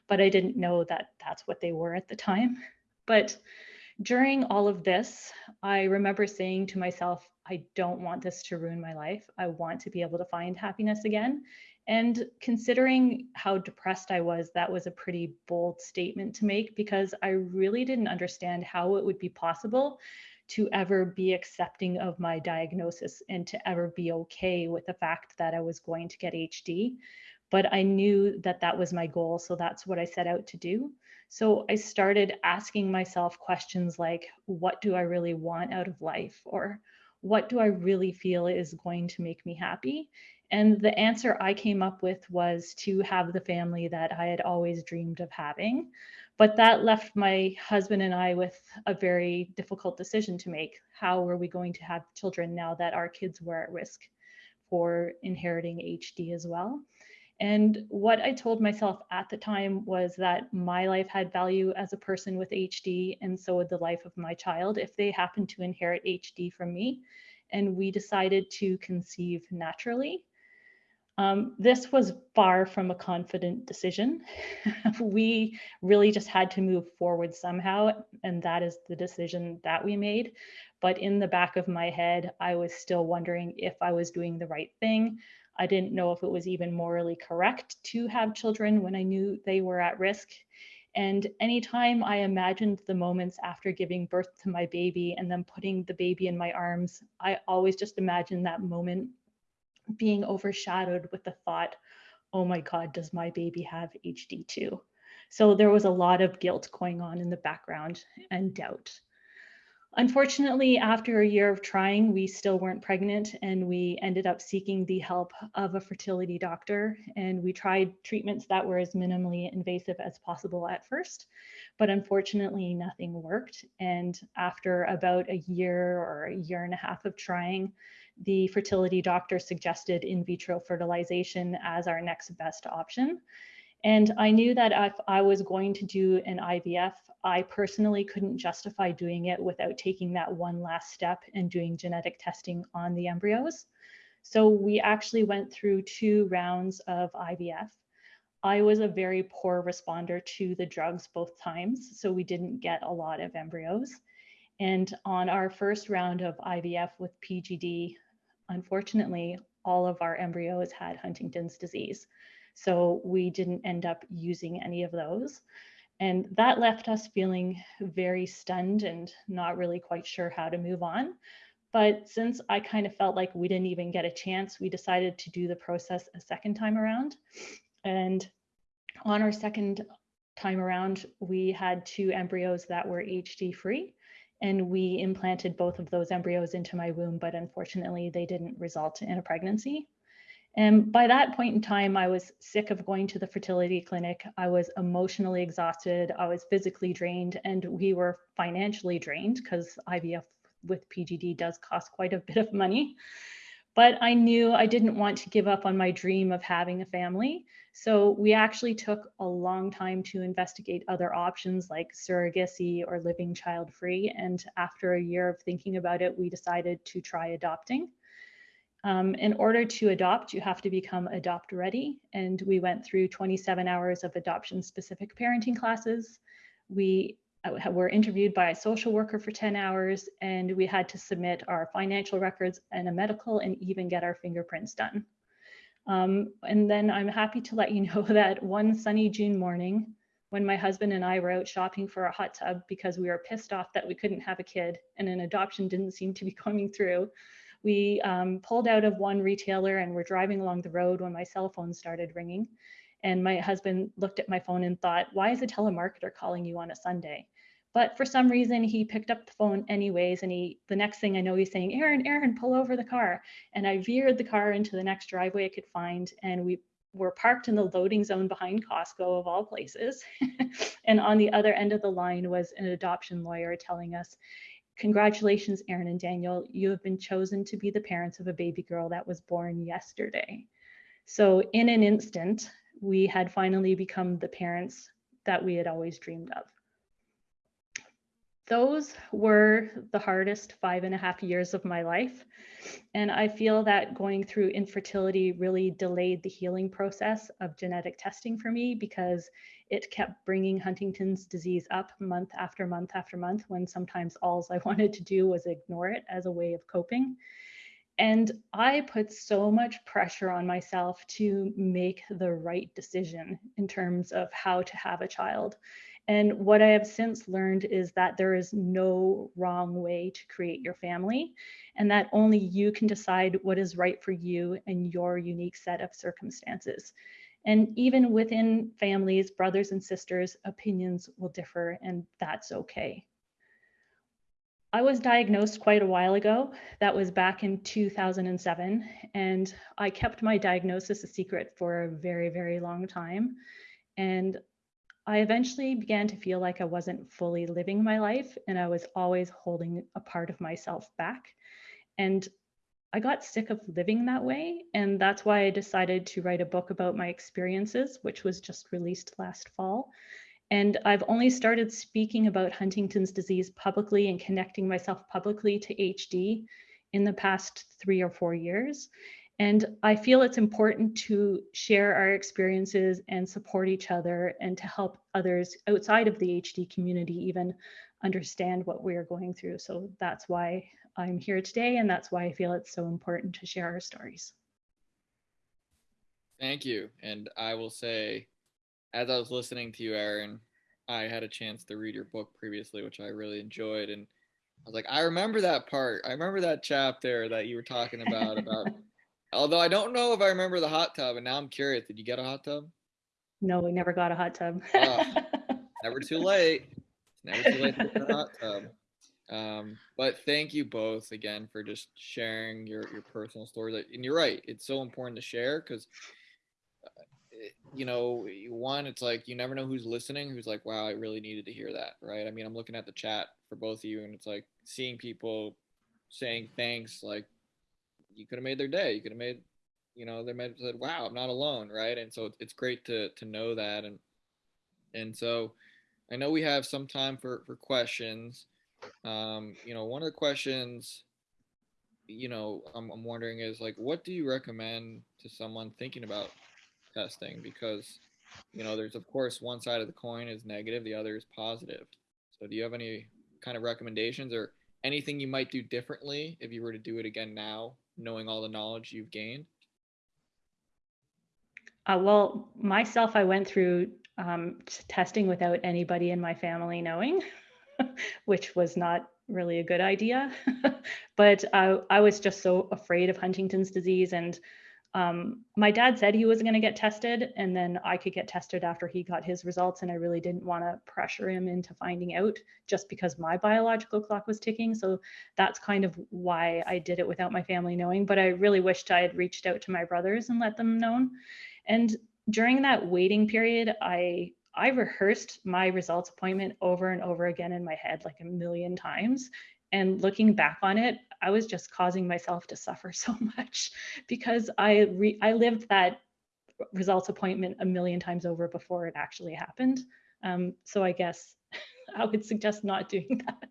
But I didn't know that that's what they were at the time. But during all of this, I remember saying to myself, I don't want this to ruin my life. I want to be able to find happiness again. And considering how depressed I was, that was a pretty bold statement to make because I really didn't understand how it would be possible to ever be accepting of my diagnosis and to ever be okay with the fact that I was going to get HD. But I knew that that was my goal. So that's what I set out to do. So I started asking myself questions like, what do I really want out of life? Or what do I really feel is going to make me happy? And the answer I came up with was to have the family that I had always dreamed of having. But that left my husband and I with a very difficult decision to make. How were we going to have children now that our kids were at risk for inheriting HD as well? And what I told myself at the time was that my life had value as a person with HD, and so would the life of my child if they happened to inherit HD from me. And we decided to conceive naturally. Um, this was far from a confident decision. we really just had to move forward somehow, and that is the decision that we made. But in the back of my head, I was still wondering if I was doing the right thing. I didn't know if it was even morally correct to have children when I knew they were at risk. And anytime I imagined the moments after giving birth to my baby and then putting the baby in my arms, I always just imagined that moment being overshadowed with the thought, oh my God, does my baby have HD too? So there was a lot of guilt going on in the background and doubt. Unfortunately, after a year of trying, we still weren't pregnant and we ended up seeking the help of a fertility doctor. And we tried treatments that were as minimally invasive as possible at first, but unfortunately, nothing worked. And after about a year or a year and a half of trying, the fertility doctor suggested in vitro fertilization as our next best option. And I knew that if I was going to do an IVF, I personally couldn't justify doing it without taking that one last step and doing genetic testing on the embryos. So we actually went through two rounds of IVF. I was a very poor responder to the drugs both times, so we didn't get a lot of embryos. And on our first round of IVF with PGD, unfortunately, all of our embryos had Huntington's disease. So we didn't end up using any of those. And that left us feeling very stunned and not really quite sure how to move on. But since I kind of felt like we didn't even get a chance, we decided to do the process a second time around. And on our second time around, we had two embryos that were HD free and we implanted both of those embryos into my womb, but unfortunately they didn't result in a pregnancy. And by that point in time, I was sick of going to the fertility clinic. I was emotionally exhausted. I was physically drained, and we were financially drained because IVF with PGD does cost quite a bit of money. But I knew I didn't want to give up on my dream of having a family. So we actually took a long time to investigate other options like surrogacy or living child free. And after a year of thinking about it, we decided to try adopting. Um, in order to adopt, you have to become adopt ready. And we went through 27 hours of adoption specific parenting classes. We uh, were interviewed by a social worker for 10 hours, and we had to submit our financial records and a medical and even get our fingerprints done. Um, and then I'm happy to let you know that one sunny June morning, when my husband and I were out shopping for a hot tub because we were pissed off that we couldn't have a kid and an adoption didn't seem to be coming through, we um, pulled out of one retailer and were driving along the road when my cell phone started ringing. And my husband looked at my phone and thought, why is a telemarketer calling you on a Sunday? But for some reason, he picked up the phone anyways. And he, the next thing I know, he's saying, Aaron, Aaron, pull over the car. And I veered the car into the next driveway I could find. And we were parked in the loading zone behind Costco, of all places. and on the other end of the line was an adoption lawyer telling us, Congratulations, Aaron and Daniel. You have been chosen to be the parents of a baby girl that was born yesterday. So, in an instant, we had finally become the parents that we had always dreamed of. Those were the hardest five and a half years of my life. And I feel that going through infertility really delayed the healing process of genetic testing for me because it kept bringing Huntington's disease up month after month after month when sometimes all I wanted to do was ignore it as a way of coping. And I put so much pressure on myself to make the right decision in terms of how to have a child. And what I have since learned is that there is no wrong way to create your family, and that only you can decide what is right for you and your unique set of circumstances. And even within families, brothers and sisters, opinions will differ, and that's okay. I was diagnosed quite a while ago. That was back in 2007. And I kept my diagnosis a secret for a very, very long time. And I eventually began to feel like I wasn't fully living my life and I was always holding a part of myself back. And I got sick of living that way. And that's why I decided to write a book about my experiences, which was just released last fall. And I've only started speaking about Huntington's disease publicly and connecting myself publicly to HD in the past three or four years. And I feel it's important to share our experiences and support each other and to help others outside of the HD community even understand what we're going through. So that's why I'm here today. And that's why I feel it's so important to share our stories. Thank you. And I will say, as I was listening to you, Aaron, I had a chance to read your book previously, which I really enjoyed. And I was like, I remember that part. I remember that chapter that you were talking about, about Although I don't know if I remember the hot tub, and now I'm curious. Did you get a hot tub? No, we never got a hot tub. Oh. Never too late. Never too late to get a hot tub. Um, but thank you both again for just sharing your your personal stories. And you're right; it's so important to share because, you know, one, it's like you never know who's listening. Who's like, "Wow, I really needed to hear that." Right? I mean, I'm looking at the chat for both of you, and it's like seeing people saying thanks, like you could have made their day. You could have made, you know, they might have said, "Wow, I'm not alone," right? And so it's great to to know that, and and so I know we have some time for for questions. Um, you know, one of the questions, you know, I'm I'm wondering is like, what do you recommend to someone thinking about testing? Because you know, there's of course one side of the coin is negative, the other is positive. So, do you have any kind of recommendations or anything you might do differently if you were to do it again now knowing all the knowledge you've gained? Uh, well, myself, I went through um, testing without anybody in my family knowing, which was not really a good idea. but I, I was just so afraid of Huntington's disease and um, my dad said he was going to get tested and then I could get tested after he got his results. And I really didn't want to pressure him into finding out just because my biological clock was ticking. So that's kind of why I did it without my family knowing. But I really wished I had reached out to my brothers and let them know. And during that waiting period, I I rehearsed my results appointment over and over again in my head like a million times. And looking back on it, I was just causing myself to suffer so much because I re- I lived that results appointment a million times over before it actually happened. Um, so I guess I would suggest not doing that.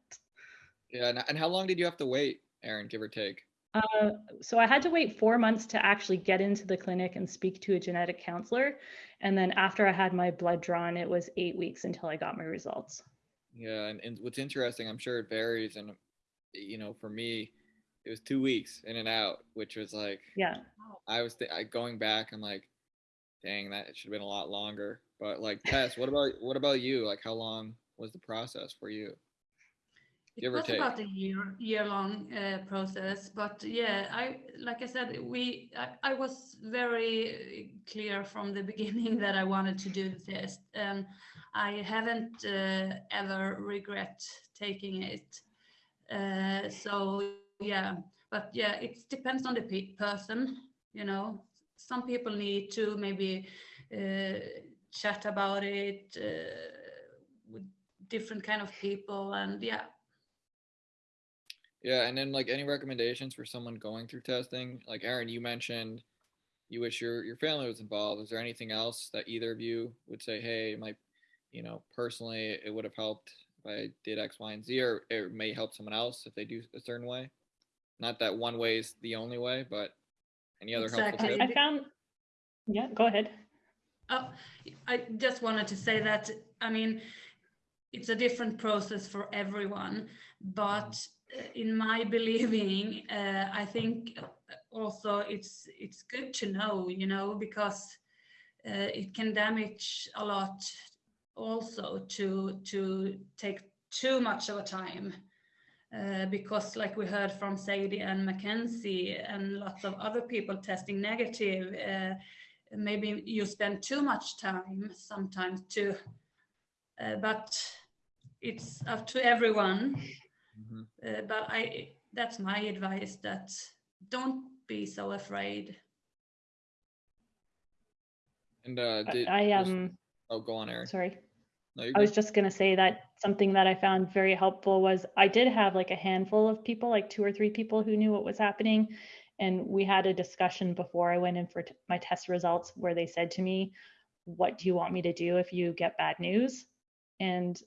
Yeah, and how long did you have to wait, Aaron, give or take? Uh, so I had to wait four months to actually get into the clinic and speak to a genetic counselor. And then after I had my blood drawn, it was eight weeks until I got my results. Yeah, and, and what's interesting, I'm sure it varies. And, you know, for me, it was two weeks in and out, which was like, yeah, I was th- I, going back. I'm like, dang, that should have been a lot longer. But like, Tess, what about what about you? Like, how long was the process for you? It was about a year year long uh, process, but yeah, I like I said, we I, I, was very clear from the beginning that I wanted to do the test, and I haven't uh, ever regret taking it. Uh, so yeah but yeah it depends on the pe person you know some people need to maybe uh, chat about it uh, with different kind of people and yeah Yeah, and then like any recommendations for someone going through testing? Like Aaron, you mentioned you wish your your family was involved. Is there anything else that either of you would say, hey, my, you know, personally, it would have helped I did X, Y, and Z, or it may help someone else if they do a certain way? Not that one way is the only way, but any other helpful Exactly. tips? I found, yeah, go ahead. Oh, I just wanted to say that, I mean, it's a different process for everyone, but uh, in my believing, uh, I think also it's it's good to know, you know, because uh, it can damage a lot also to to take too much of a time. Uh, because like we heard from Sadie and Mackenzie and lots of other people testing negative, uh, maybe you spend too much time sometimes too uh, but it's up to everyone Mhm. uh, but i that's my advice that don't be so afraid And uh, did I just- um, oh, go on, Aaron. sorry. No, I was just going to say that something that I found very helpful was I did have like a handful of people, like two or three people who knew what was happening. And we had a discussion before I went in for my test results where they said to me, What do you want me to do if you get bad news? And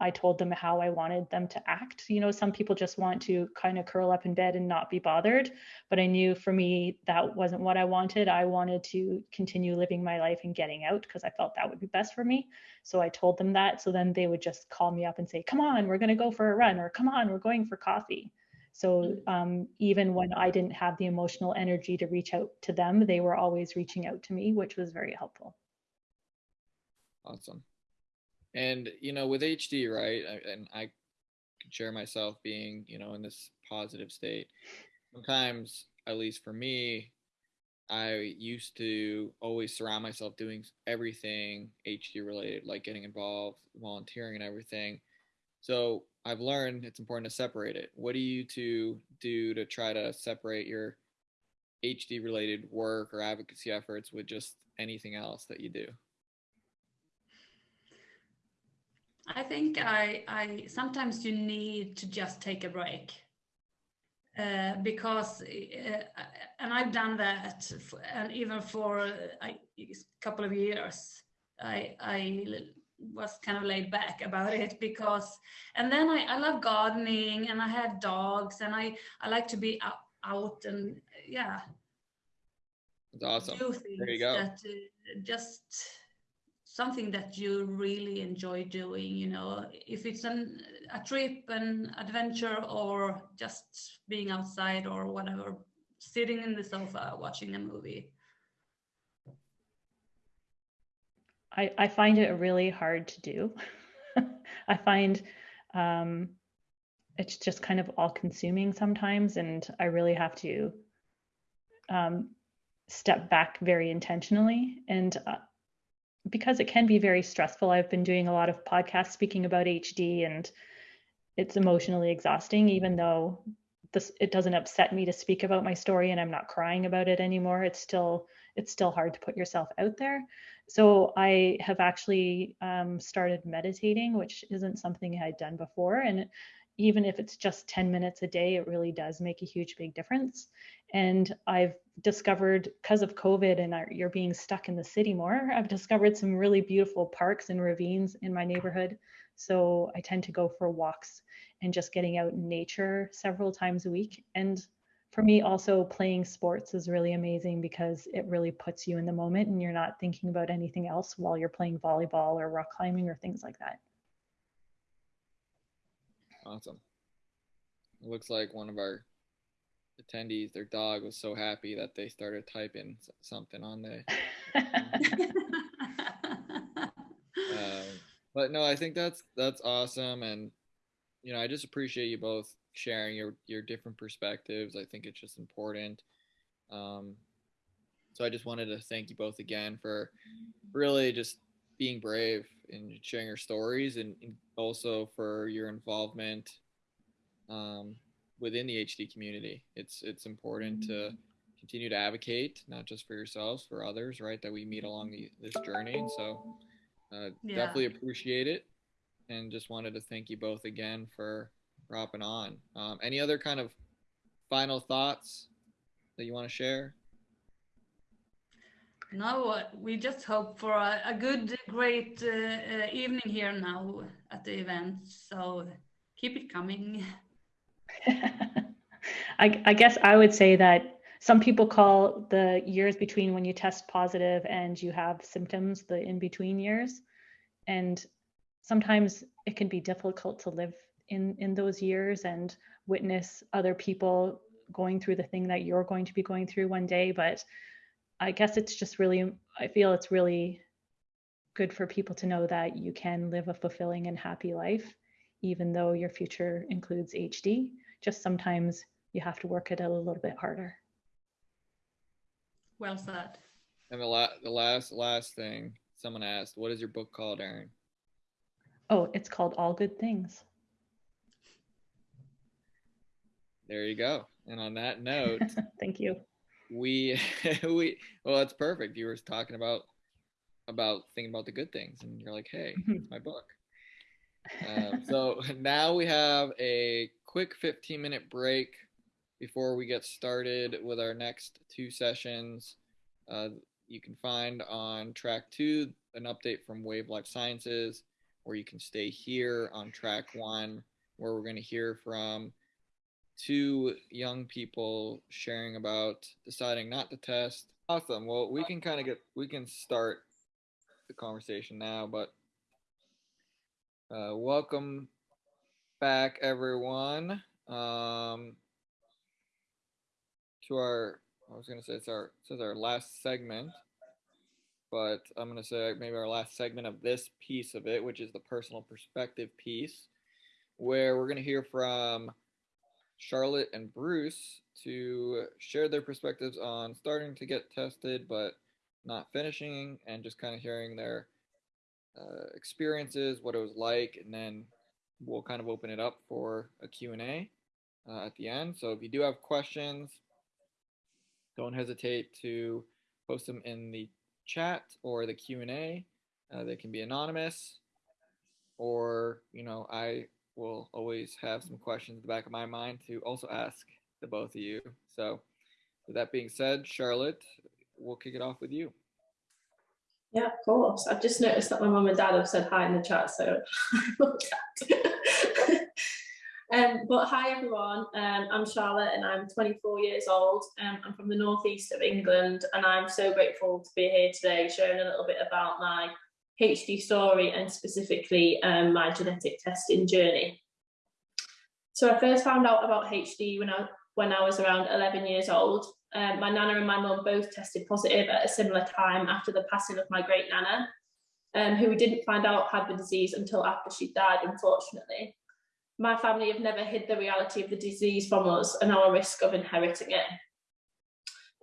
I told them how I wanted them to act. You know, some people just want to kind of curl up in bed and not be bothered. But I knew for me that wasn't what I wanted. I wanted to continue living my life and getting out because I felt that would be best for me. So I told them that. So then they would just call me up and say, come on, we're going to go for a run, or come on, we're going for coffee. So um, even when I didn't have the emotional energy to reach out to them, they were always reaching out to me, which was very helpful. Awesome. And you know, with HD, right? I- And I can share myself being, you know, in this positive state. Sometimes, at least for me, I used to always surround myself doing everything HD related, like getting involved, volunteering, and everything. So I've learned it's important to separate it. What do you two do to try to separate your HD related work or advocacy efforts with just anything else that you do? I think i i sometimes you need to just take a break uh, because uh, and i've done that f and even for a I, a couple of years i i was kind of laid back about it because and then I, I love gardening and I had dogs and I I like to be out, out and yeah It's awesome. There you go. that uh, just something that you really enjoy doing you know if it's an a trip an adventure or just being outside or whatever sitting in the sofa watching a movie I, I find it really hard to do. I find um, it's just kind of all consuming sometimes, and I really have to um, step back very intentionally. And uh, because it can be very stressful, I've been doing a lot of podcasts speaking about HD, and it's emotionally exhausting, even though this it doesn't upset me to speak about my story and I'm not crying about it anymore. It's still it's still hard to put yourself out there. So I have actually um, started meditating, which isn't something I had done before. And even if it's just 10 minutes a day, it really does make a huge, big difference. And I've discovered, because of COVID and our, you're being stuck in the city more, I've discovered some really beautiful parks and ravines in my neighborhood. So I tend to go for walks and just getting out in nature several times a week. And for me also playing sports is really amazing because it really puts you in the moment and you're not thinking about anything else while you're playing volleyball or rock climbing or things like that Awesome. It looks like one of our attendees, their dog was so happy that they started typing something on the. Um, but no, I think that's that's awesome, and you know, I just appreciate you both sharing your your different perspectives. I think it's just important. Um, so I just wanted to thank you both again for really just being brave and sharing your stories, and, and also for your involvement um, within the HD community. It's it's important to continue to advocate, not just for yourselves, for others, right? That we meet along the, this journey. And so, uh, Yeah. definitely appreciate it, and just wanted to thank you both again for dropping on. Um, any other kind of final thoughts that you want to share? No, we just hope for a, a good, great uh, uh, evening here now at the event. So keep it coming. I, I guess I would say that some people call the years between when you test positive and you have symptoms the in between years. And sometimes it can be difficult to live in, in those years and witness other people going through the thing that you're going to be going through one day. But I guess it's just really, I feel it's really good for people to know that you can live a fulfilling and happy life, even though your future includes HD. Just sometimes you have to work it a little bit harder. Well said. And the, la- the last last thing someone asked, what is your book called, Aaron? Oh, it's called All Good Things. There you go. And on that note, Thank you. We we well, that's perfect. You were talking about about thinking about the good things, and you're like, hey, Mhm. it's my book. Um, so now we have a quick 15 minute break before we get started with our next two sessions. Uh, you can find on track two an update from Wave Life Sciences, or you can stay here on track one, where we're going to hear from two young people sharing about deciding not to test. Awesome. Well, we can kind of get we can start the conversation now, but uh, welcome back, everyone, um, to our. I was gonna say it's our it says our last segment, but I'm gonna say maybe our last segment of this piece of it, which is the personal perspective piece, where we're gonna hear from Charlotte and Bruce to share their perspectives on starting to get tested but not finishing and just kind of hearing their uh, experiences, what it was like, and then we'll kind of open it up for a Q&A uh, at the end. So if you do have questions, don't hesitate to post them in the chat or the Q&A. Uh, they can be anonymous or, you know, I will always have some questions in the back of my mind to also ask the both of you. So, with that being said, Charlotte, we'll kick it off with you. Yeah, of course. I've just noticed that my mum and dad have said hi in the chat, so um, but hi everyone. Um, I'm Charlotte and I'm 24 years old. Um, I'm from the northeast of England and I'm so grateful to be here today, sharing a little bit about my HD story and specifically um, my genetic testing journey. So I first found out about HD when I when I was around 11 years old. Um, my nana and my mum both tested positive at a similar time after the passing of my great nana, um, who we didn't find out had the disease until after she died, unfortunately. My family have never hid the reality of the disease from us and our risk of inheriting it.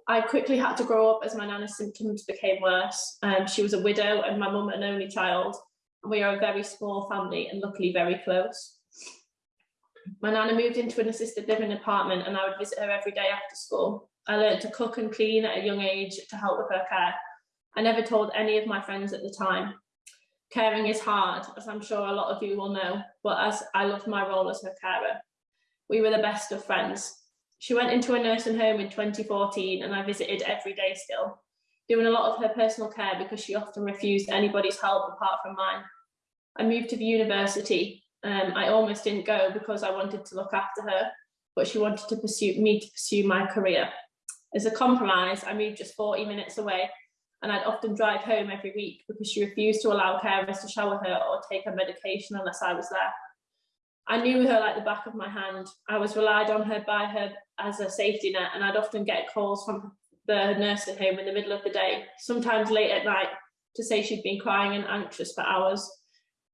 I quickly had to grow up as my nana's symptoms became worse. Um, she was a widow and my mum an only child. And we are a very small family and luckily very close. My nana moved into an assisted living apartment and I would visit her every day after school. I learned to cook and clean at a young age to help with her care. I never told any of my friends at the time. Caring is hard, as I'm sure a lot of you will know, but as I loved my role as her carer. We were the best of friends. She went into a nursing home in 2014 and I visited every day still, doing a lot of her personal care because she often refused anybody's help apart from mine. I moved to the university. Um, I almost didn't go because I wanted to look after her, but she wanted to pursue me to pursue my career. As a compromise, I moved just 40 minutes away and I'd often drive home every week because she refused to allow carers to shower her or take her medication unless I was there. I knew her like the back of my hand. I was relied on her by her as a safety net and I'd often get calls from the nursing home in the middle of the day, sometimes late at night, to say she'd been crying and anxious for hours.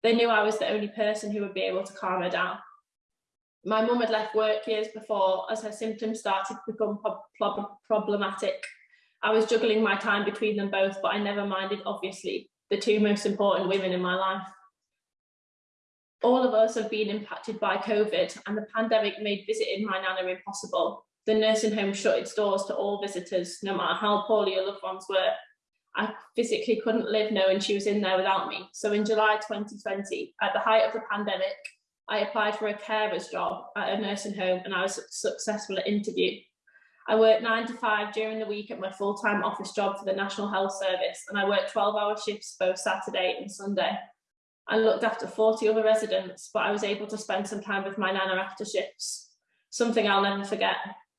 They knew I was the only person who would be able to calm her down. My mum had left work years before as her symptoms started to become prob problematic. I was juggling my time between them both, but I never minded, obviously, the two most important women in my life. All of us have been impacted by COVID and the pandemic made visiting my nana impossible. The nursing home shut its doors to all visitors, no matter how poorly your loved ones were. I physically couldn't live knowing she was in there without me. So in July 2020, at the height of the pandemic, I applied for a carer's job at a nursing home and I was successful at interview. I worked nine to five during the week at my full-time office job for the National Health Service and I worked 12 hour shifts both Saturday and Sunday. I looked after 40 other residents, but I was able to spend some time with my nana after shifts, something I'll never forget.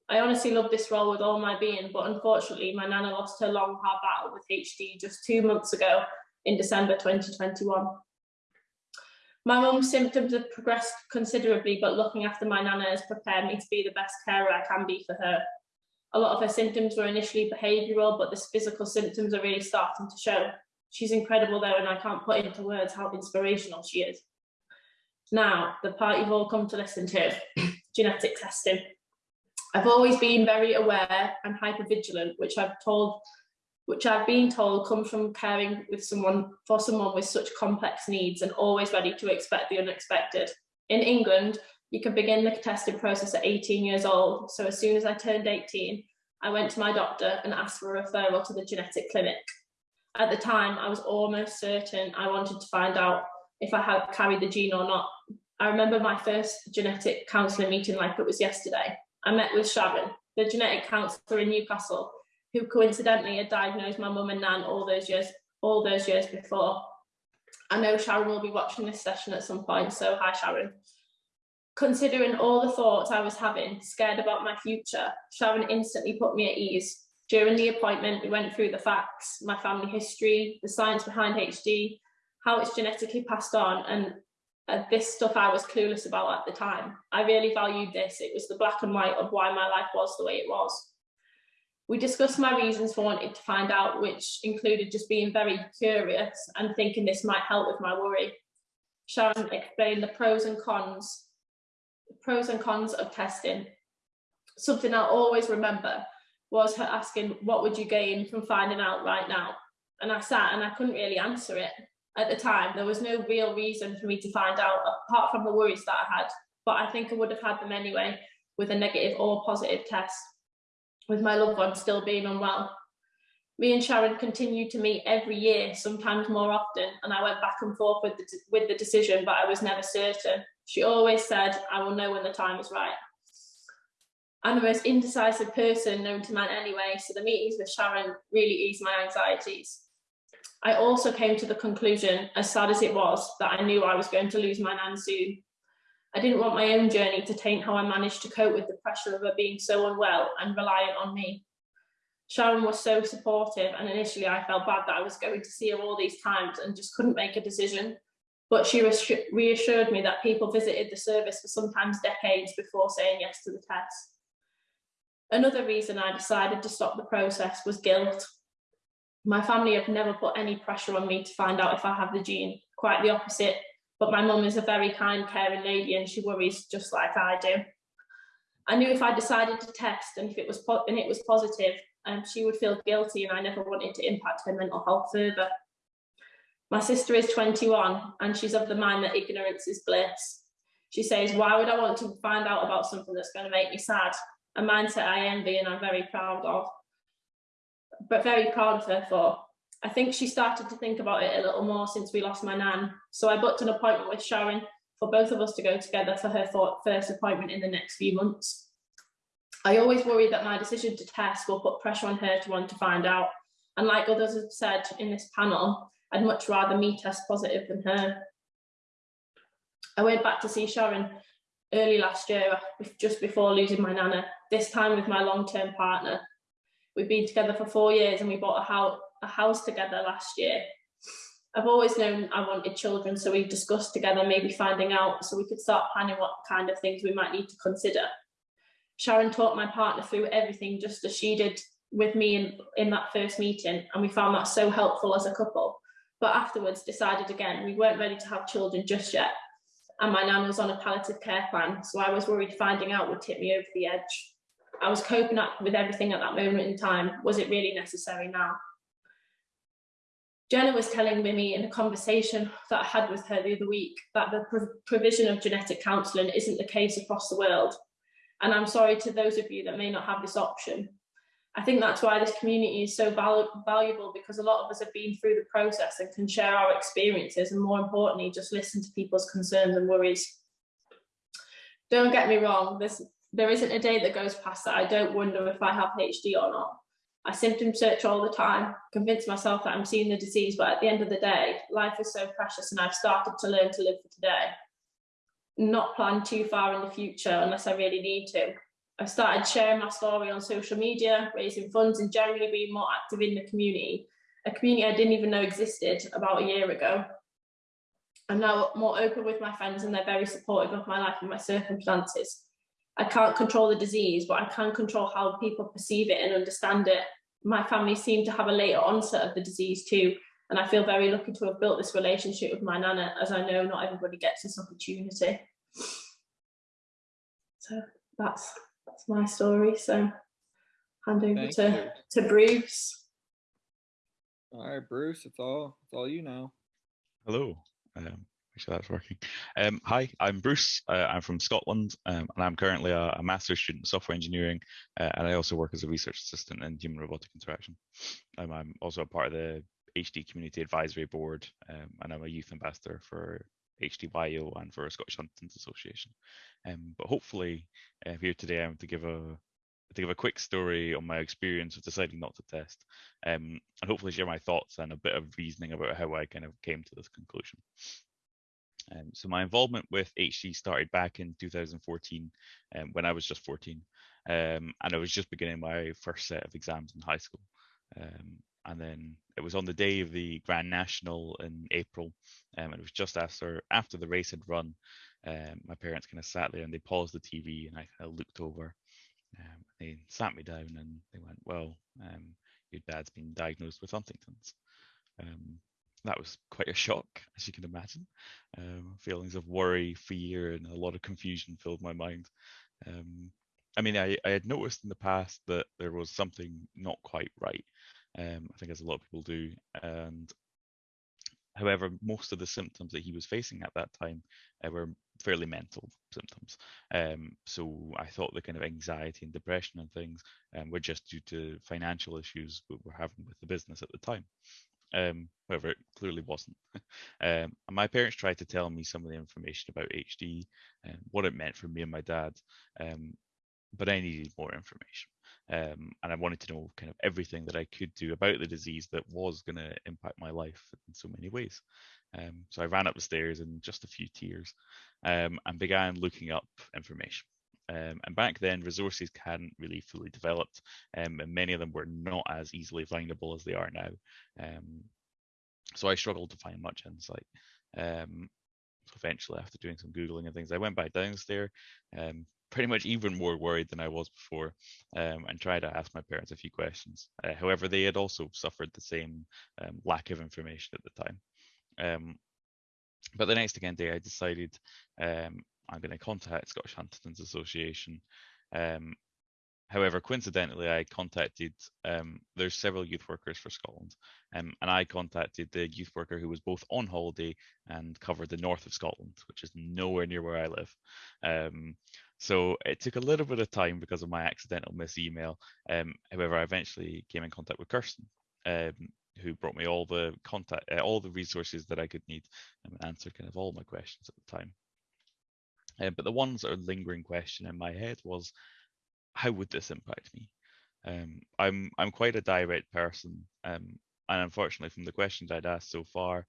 I honestly love this role with all my being, but unfortunately my nana lost her long hard battle with HD just two months ago in December 2021. My mum's symptoms have progressed considerably, but looking after my nana has prepared me to be the best carer I can be for her. A lot of her symptoms were initially behavioural, but the physical symptoms are really starting to show. She's incredible though, and I can't put into words how inspirational she is. Now, the part you've all come to listen to, genetic testing. I've always been very aware and hyper vigilant, which I've told which I've been told comes from caring with someone for someone with such complex needs and always ready to expect the unexpected. In England, you can begin the testing process at 18 years old. So as soon as I turned 18, I went to my doctor and asked for a referral to the genetic clinic. At the time, I was almost certain I wanted to find out if I had carried the gene or not. I remember my first genetic counselling meeting like it was yesterday. I met with Sharon, the genetic counsellor in Newcastle, who coincidentally had diagnosed my mum and nan all those years all those years before. I know Sharon will be watching this session at some point, so hi Sharon. Considering all the thoughts I was having, scared about my future, Sharon instantly put me at ease. During the appointment, we went through the facts, my family history, the science behind HD, how it's genetically passed on, and uh, this stuff I was clueless about at the time. I really valued this. It was the black and white of why my life was the way it was. We discussed my reasons for wanting to find out, which included just being very curious and thinking this might help with my worry. Sharon explained the pros and cons, the pros and cons of testing. Something I'll always remember was her asking, what would you gain from finding out right now? And I sat and I couldn't really answer it. At the time, there was no real reason for me to find out, apart from the worries that I had, but I think I would have had them anyway with a negative or positive test with my loved one still being unwell. Me and Sharon continued to meet every year, sometimes more often, and I went back and forth with the, with the decision, but I was never certain. She always said, I will know when the time is right. I'm the most indecisive person known to man anyway, so the meetings with Sharon really eased my anxieties. I also came to the conclusion, as sad as it was, that I knew I was going to lose my nan soon. I didn't want my own journey to taint how I managed to cope with the pressure of her being so unwell and reliant on me. Sharon was so supportive and initially I felt bad that I was going to see her all these times and just couldn't make a decision. But she reassured me that people visited the service for sometimes decades before saying yes to the test. Another reason I decided to stop the process was guilt. My family have never put any pressure on me to find out if I have the gene, quite the opposite. But my mum is a very kind, caring lady and she worries just like I do. I knew if I decided to test and if it was and it was positive, um, she would feel guilty and I never wanted to impact her mental health further. My sister is 21 and she's of the mind that ignorance is bliss. She says, why would I want to find out about something that's going to make me sad? A mindset I envy and I'm very proud of, but very proud of her for. I think she started to think about it a little more since we lost my nan. So I booked an appointment with Sharon for both of us to go together for her first appointment in the next few months. I always worry that my decision to test will put pressure on her to want to find out. And like others have said in this panel, I'd much rather me test positive than her. I went back to see Sharon early last year, just before losing my nana, this time with my long-term partner. We've been together for four years and we bought a house, a house together last year. I've always known I wanted children, so we discussed together maybe finding out so we could start planning what kind of things we might need to consider. Sharon taught my partner through everything just as she did with me in, in that first meeting, and we found that so helpful as a couple. But afterwards decided again, we weren't ready to have children just yet. And my nan was on a palliative care plan, so I was worried finding out would tip me over the edge. I was coping up with everything at that moment in time. Was it really necessary now? Jenna was telling Mimi in a conversation that I had with her the other week that the provision of genetic counselling isn't the case across the world. And I'm sorry to those of you that may not have this option. I think that's why this community is so val valuable because a lot of us have been through the process and can share our experiences and more importantly, just listen to people's concerns and worries. don't get me wrong, there's, there isn't a day that goes past that I don't wonder if I have HD or not. I symptom search all the time, convince myself that I'm seeing the disease, but at the end of the day, life is so precious and I've started to learn to live for today. Not plan too far in the future unless I really need to. I started sharing my story on social media, raising funds and generally being more active in the community, a community I didn't even know existed about a year ago. I'm now more open with my friends and they're very supportive of my life and my circumstances. I can't control the disease, but I can control how people perceive it and understand it. My family seem to have a later onset of the disease too, and I feel very lucky to have built this relationship with my nana, as I know not everybody gets this opportunity. So that's that's my story. So hand over Thank to, you. to Bruce. All right, Bruce, it's all it's all you now. Hello. Um, make sure that's working. Um, hi, I'm Bruce. Uh, I'm from Scotland, um, and I'm currently a, a master's student in software engineering, uh, and I also work as a research assistant in human robotic interaction. Um, I'm also a part of the HD Community Advisory Board, um, and I'm a youth ambassador for HDYO and for Scottish Huntington's Association. Um, but hopefully, uh, here today, I'm to give a to give a quick story on my experience of deciding not to test, um, and hopefully share my thoughts and a bit of reasoning about how I kind of came to this conclusion. Um, so my involvement with HD started back in 2014 um, when I was just 14, um, and I was just beginning my first set of exams in high school. And then it was on the day of the Grand National in April, um, and it was just after after the race had run. Um, my parents kind of sat there and they paused the TV, and I kind of looked over. Um, they sat me down and they went, "Well, um, your dad's been diagnosed with Huntington's." Um, that was quite a shock, as you can imagine. Um, feelings of worry, fear, and a lot of confusion filled my mind. I mean, I, I had noticed in the past that there was something not quite right. Um, I think as a lot of people do. And however, most of the symptoms that he was facing at that time uh, were fairly mental symptoms. Um, so I thought the kind of anxiety and depression and things um, were just due to financial issues we were having with the business at the time. Um, however, it clearly wasn't. um, my parents tried to tell me some of the information about HD and what it meant for me and my dad, um, but I needed more information. Um, and I wanted to know kind of everything that I could do about the disease that was going to impact my life in so many ways. Um, so I ran up the stairs in just a few tears um, and began looking up information. Um, and back then, resources hadn't really fully developed, um, and many of them were not as easily findable as they are now. Um, so I struggled to find much insight. Eventually, after doing some googling and things, I went back downstairs, pretty much even more worried than I was before, um, and tried to ask my parents a few questions. Uh, however, they had also suffered the same lack of information at the time. but the next again day, I decided I'm going to contact Scottish Huntington's Association. Um, however, coincidentally, I contacted, um, there's several youth workers for Scotland, um, and I contacted the youth worker who was both on holiday and covered the north of Scotland, which is nowhere near where I live. Um, so it took a little bit of time because of my accidental miss email. Um, however, I eventually came in contact with Kirsten, um, who brought me all the contact, uh, all the resources that I could need and answered kind of all my questions at the time. Uh, but the one sort of lingering question in my head was, how would this impact me? Um, I'm I'm quite a direct person, um, and unfortunately, from the questions I'd asked so far,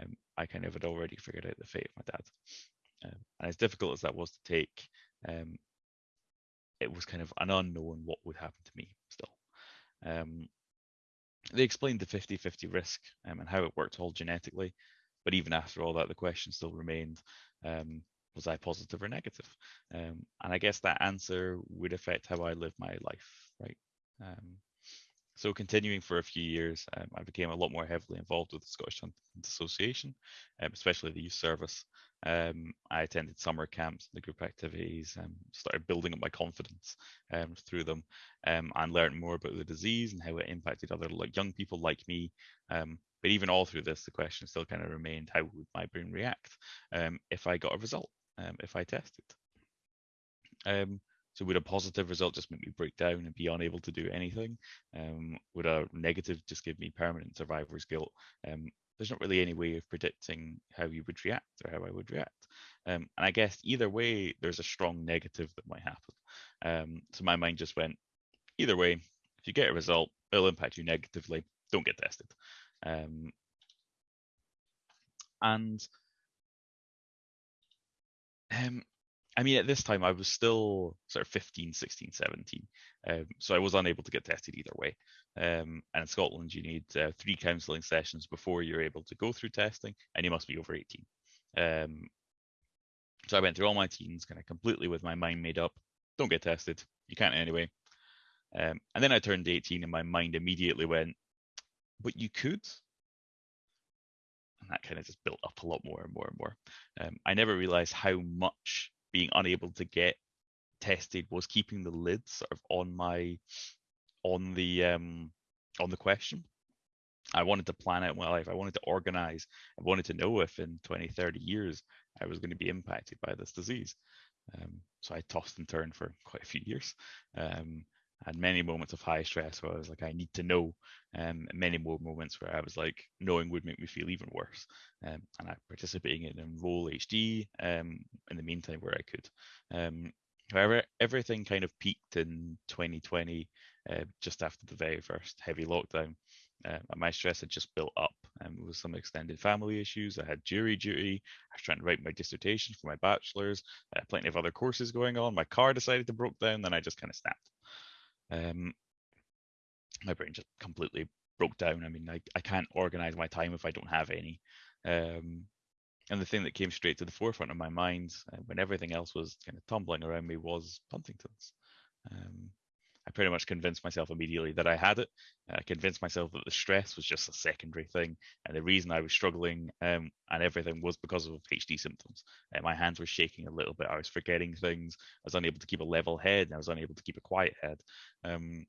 um, I kind of had already figured out the fate of my dad. Um, and as difficult as that was to take, um, it was kind of an unknown what would happen to me still. Um, they explained the 50-50 risk and how it worked all genetically, but even after all that, the question still remained um, was I positive or negative? Um, and I guess that answer would affect how I live my life, right? Um, so continuing for a few years, um, I became a lot more heavily involved with the Scottish Huntington's Association, um, especially the youth service. Um, I attended summer camps, the group activities, and started building up my confidence um, through them, and learned more about the disease and how it impacted other like young people like me. but even all through this, the question still kind of remained: How would my brain react if I got a result? um, if I tested. Um, so would a positive result just make me break down and be unable to do anything? Um, would a negative just give me permanent survivor's guilt? There's not really any way of predicting how you would react or how I would react. Um, and I guess either way, there's a strong negative that might happen. Um, so my mind just went, either way, if you get a result, it'll impact you negatively. Don't get tested. Um, and um, I mean, at this time, I was still sort of 15, 16, 17. Um, so I was unable to get tested either way. Um, and in Scotland, you need uh, three counselling sessions before you're able to go through testing, and you must be over 18. Um, so I went through all my teens kind of completely with my mind made up. Don't get tested. You can't anyway. Um, and then I turned 18 and my mind immediately went, but you could. And that kind of just built up a lot more and more and more. Um, I never realized how much being unable to get tested was keeping the lid sort of on my on the um on the question. I wanted to plan out my life. I wanted to organize. I wanted to know if in 20 30 years i was going to be impacted by this disease. Um, so i tossed and turned for quite a few years. Um, had many moments of high stress where I was like, I need to know, um, and many more moments where I was like, knowing would make me feel even worse. Um, and I participating in Enroll HD um, in the meantime where I could. Um, however, everything kind of peaked in 2020, uh, just after the very first heavy lockdown. Uh, my stress had just built up um, with some extended family issues. I had jury duty. I was trying to write my dissertation for my bachelor's. Plenty of other courses going on. My car decided to broke down. Then I just kind of snapped um, my brain just completely broke down. I mean, I, I can't organize my time if I don't have any. Um, and the thing that came straight to the forefront of my mind uh, when everything else was kind of tumbling around me was Huntington's. Um, I pretty much convinced myself immediately that I had it. I convinced myself that the stress was just a secondary thing, and the reason I was struggling um, and everything was because of HD symptoms. Uh, my hands were shaking a little bit. I was forgetting things. I was unable to keep a level head. And I was unable to keep a quiet head. Um,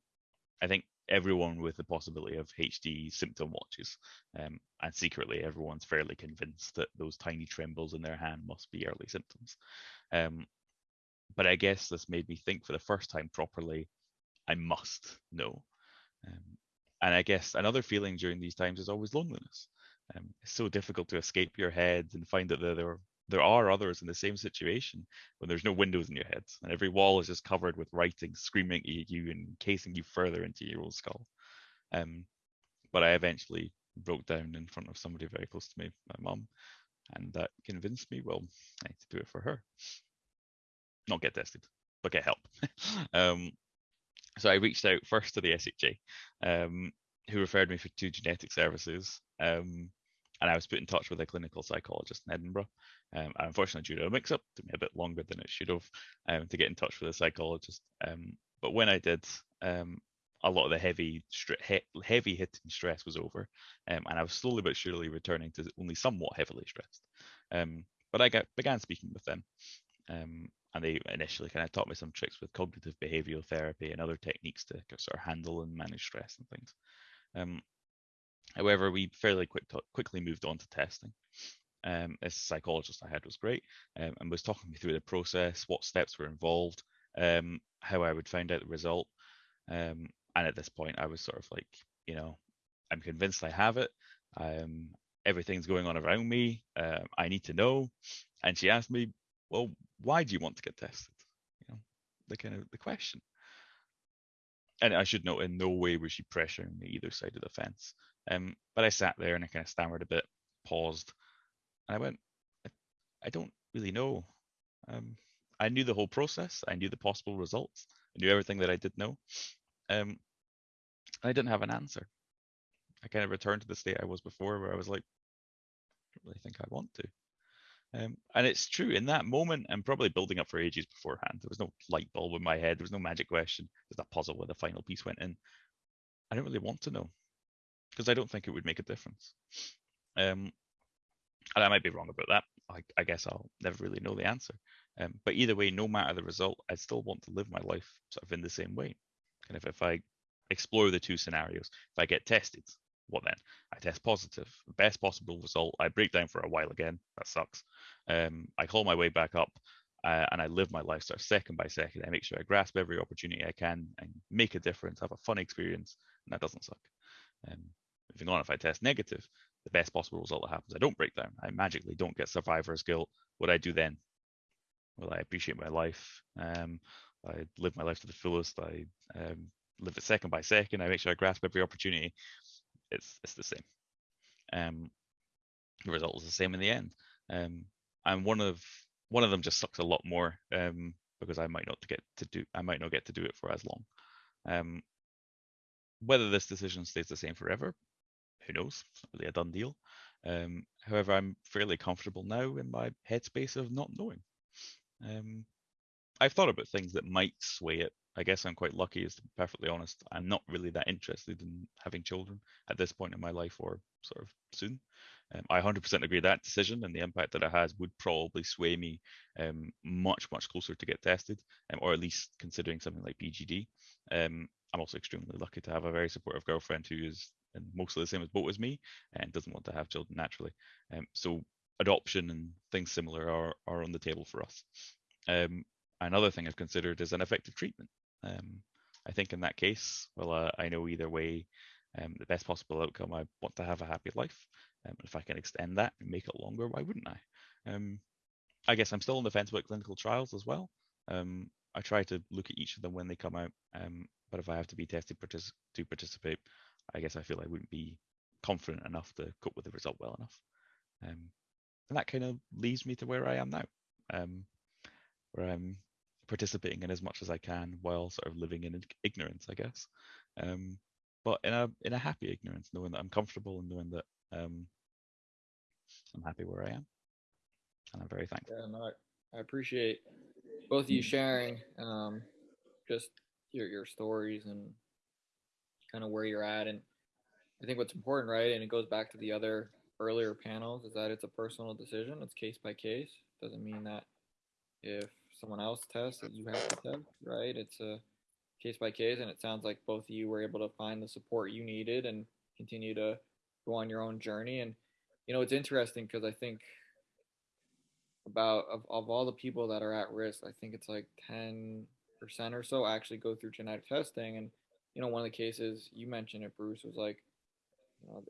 I think everyone with the possibility of HD symptom watches, um, and secretly everyone's fairly convinced that those tiny trembles in their hand must be early symptoms. Um, but I guess this made me think for the first time properly I must know. Um, and I guess another feeling during these times is always loneliness. Um, it's so difficult to escape your head and find that there, there there are others in the same situation when there's no windows in your head and every wall is just covered with writing screaming at you and casing you further into your own skull. Um, but I eventually broke down in front of somebody very close to me, my mum, and that convinced me, well, I need to do it for her. Not get tested, but get help. um, so I reached out first to the SHA, um, who referred me for two genetic services. Um, and I was put in touch with a clinical psychologist in Edinburgh. Um, and unfortunately, due to a mix up, it took me a bit longer than it should have um, to get in touch with a psychologist. Um, but when I did, um, a lot of the heavy, he- heavy hitting stress was over, and I was slowly but surely returning to only somewhat heavily stressed. But I got, began speaking with them, and they initially kind of taught me some tricks with cognitive behavioral therapy and other techniques to sort of handle and manage stress and things. Um, however, we fairly quick quickly moved on to testing. Um, this psychologist I had was great um, and was talking me through the process, what steps were involved, um, how I would find out the result. Um, and at this point, I was sort of like, you know, I'm convinced I have it. Um, everything's going on around me. Uh, I need to know. And she asked me, well, why do you want to get tested? You know, the kind of the question. And I should note, in no way was she pressuring me either side of the fence. Um, but I sat there and I kind of stammered a bit, paused, and I went, I, I don't really know. Um, I knew the whole process. I knew the possible results. I knew everything that I did know. Um, I didn't have an answer. I kind of returned to the state I was before, where I was like, I don't really think I want to. Um, and it's true in that moment, and probably building up for ages beforehand. There was no light bulb in my head. There was no magic question. There's a puzzle where the final piece went in. I don't really want to know because I don't think it would make a difference. Um, and I might be wrong about that. I, I guess I'll never really know the answer. Um, but either way, no matter the result, I still want to live my life sort of in the same way. And if, if I explore the two scenarios, if I get tested, what then? I test positive, best possible result. I break down for a while again. That sucks. Um, I call my way back up uh, and I live my lifestyle second by second. I make sure I grasp every opportunity I can and make a difference, have a fun experience, and that doesn't suck. Um, moving on, if I test negative, the best possible result that happens. I don't break down. I magically don't get survivor's guilt. What I do then? Well, I appreciate my life. Um, I live my life to the fullest. I um, live it second by second. I make sure I grasp every opportunity. It's it's the same. Um, the result is the same in the end. Um, and one of one of them just sucks a lot more um, because I might not get to do I might not get to do it for as long. Um, whether this decision stays the same forever, who knows? It's really a done deal. Um, however, I'm fairly comfortable now in my headspace of not knowing. Um, I've thought about things that might sway it. I guess I'm quite lucky, is to be perfectly honest. I'm not really that interested in having children at this point in my life or sort of soon. Um, I 100% agree that decision and the impact that it has would probably sway me um, much, much closer to get tested, um, or at least considering something like PGD. Um, I'm also extremely lucky to have a very supportive girlfriend who is mostly the same as boat as me and doesn't want to have children naturally. Um, so adoption and things similar are, are on the table for us. Um, another thing I've considered is an effective treatment. Um, I think in that case, well, uh, I know either way, um, the best possible outcome. I want to have a happy life. Um, if I can extend that and make it longer, why wouldn't I? Um, I guess I'm still on the fence about clinical trials as well. Um, I try to look at each of them when they come out. Um, but if I have to be tested partic- to participate, I guess I feel I wouldn't be confident enough to cope with the result well enough. Um, and that kind of leads me to where I am now, um, where I'm participating in as much as I can while sort of living in ignorance, I guess. Um, but in a in a happy ignorance, knowing that I'm comfortable and knowing that um, I'm happy where I am, and I'm very thankful. Yeah, no, I, appreciate both of you sharing um, just your your stories and kind of where you're at. And I think what's important, right, and it goes back to the other earlier panels, is that it's a personal decision. It's case by case. Doesn't mean that if someone else tests that you have to test, right? It's a case by case, and it sounds like both of you were able to find the support you needed and continue to go on your own journey. And you know, it's interesting because I think about of, of all the people that are at risk, I think it's like 10% or so actually go through genetic testing. And, you know, one of the cases you mentioned it, Bruce, was like, you know,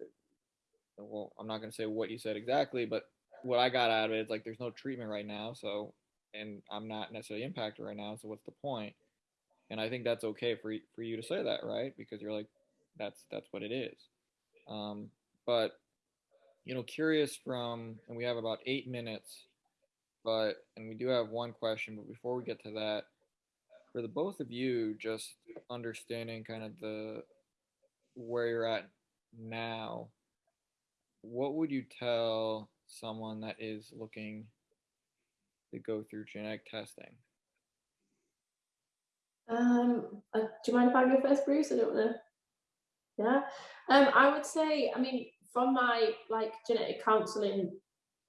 well, I'm not going to say what you said exactly, but what I got out of it is like, there's no treatment right now. So, and I'm not necessarily impacted right now. So what's the point? And I think that's okay for, for you to say that, right? Because you're like, that's, that's what it is. Um, but, you know, curious from, and we have about eight minutes but and we do have one question but before we get to that for the both of you just understanding kind of the where you're at now what would you tell someone that is looking to go through genetic testing Um, uh, do you mind if I go first, Bruce? I don't know. Yeah. Um, I would say, I mean, from my like genetic counselling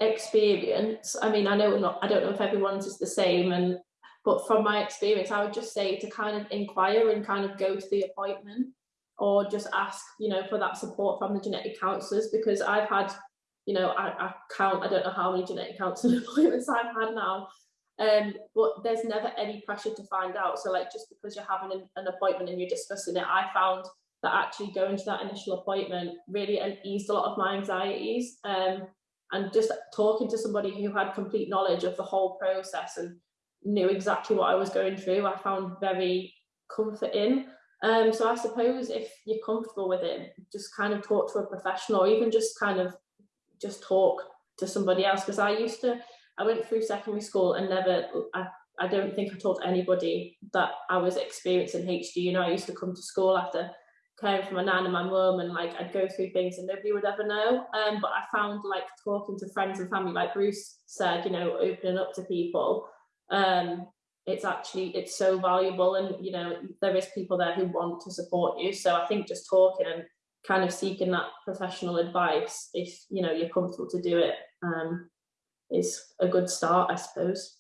experience, I mean, I know not, I don't know if everyone's is the same, and but from my experience, I would just say to kind of inquire and kind of go to the appointment, or just ask, you know, for that support from the genetic counsellors because I've had, you know, I, I count, I don't know how many genetic counselling appointments I've had now, um, but there's never any pressure to find out. So like just because you're having an, an appointment and you're discussing it, I found that actually going to that initial appointment really eased a lot of my anxieties. Um, and just talking to somebody who had complete knowledge of the whole process and knew exactly what I was going through, I found very comforting. Um, so I suppose if you're comfortable with it, just kind of talk to a professional, or even just kind of just talk to somebody else. Because I used to, I went through secondary school and never, I, I don't think I told anybody that I was experiencing HD. You know, I used to come to school after caring for my nan and my mum and like I'd go through things and nobody would ever know. Um, but I found like talking to friends and family, like Bruce said, you know, opening up to people, um, it's actually it's so valuable and you know there is people there who want to support you. So I think just talking and kind of seeking that professional advice, if you know you're comfortable to do it, um, is a good start, I suppose.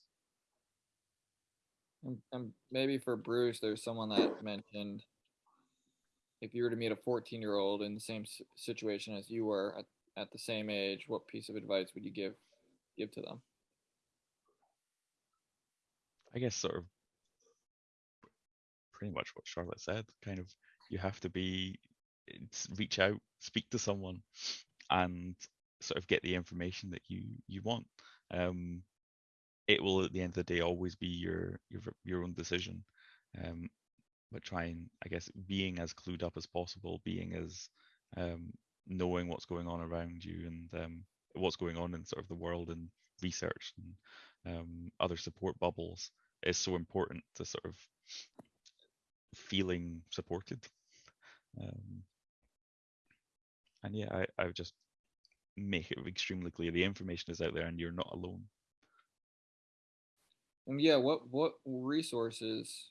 and, and maybe for bruce there's someone that mentioned if you were to meet a 14 year old in the same situation as you were at, at the same age what piece of advice would you give give to them I guess sort of pretty much what Charlotte said. Kind of, you have to be it's- reach out, speak to someone. and sort of get the information that you you want. Um, it will at the end of the day always be your your your own decision. Um, but trying, I guess, being as clued up as possible, being as um, knowing what's going on around you and um, what's going on in sort of the world and research and um, other support bubbles is so important to sort of feeling supported. Um, and yeah, I, I would just make it extremely clear the information is out there and you're not alone. And yeah, what what resources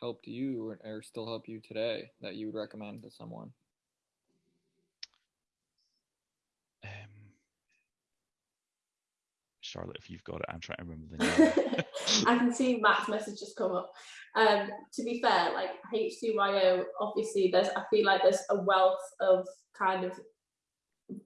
helped you or, or still help you today that you would recommend to someone? Charlotte, if you've got it, I'm trying to remember the name. I can see Matt's message just come up. Um, to be fair, like HDYO, obviously there's I feel like there's a wealth of kind of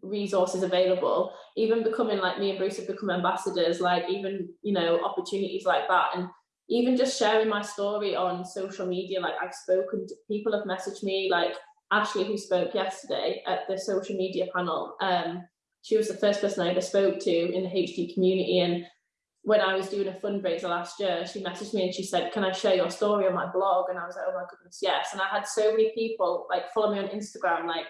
resources available. Even becoming like me and Bruce have become ambassadors, like even you know opportunities like that, and even just sharing my story on social media. Like I've spoken, to, people have messaged me, like Ashley who spoke yesterday at the social media panel. Um, she was the first person I ever spoke to in the HD community, and when I was doing a fundraiser last year, she messaged me and she said, Can I share your story on my blog? And I was like, Oh my goodness, yes. And I had so many people like follow me on Instagram, like,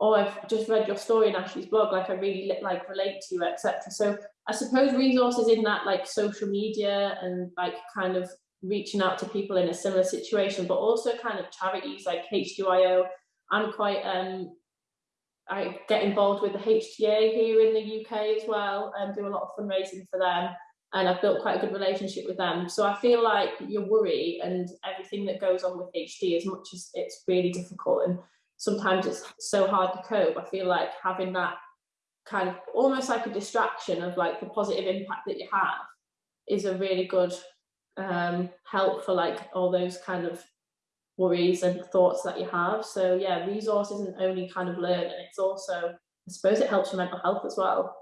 Oh, I've just read your story in Ashley's blog, like I really like relate to you, etc. So I suppose resources in that like social media and like kind of reaching out to people in a similar situation, but also kind of charities like HDYO. I'm quite um I get involved with the HDA here in the UK as well and do a lot of fundraising for them and I've built quite a good relationship with them. So I feel like your worry and everything that goes on with HD, as much as it's really difficult and sometimes it's so hard to cope, I feel like having that kind of almost like a distraction of like the positive impact that you have is a really good um, help for like all those kind of worries and thoughts that you have. So yeah, resource isn't only kind of learn, and it's also, I suppose it helps your mental health as well.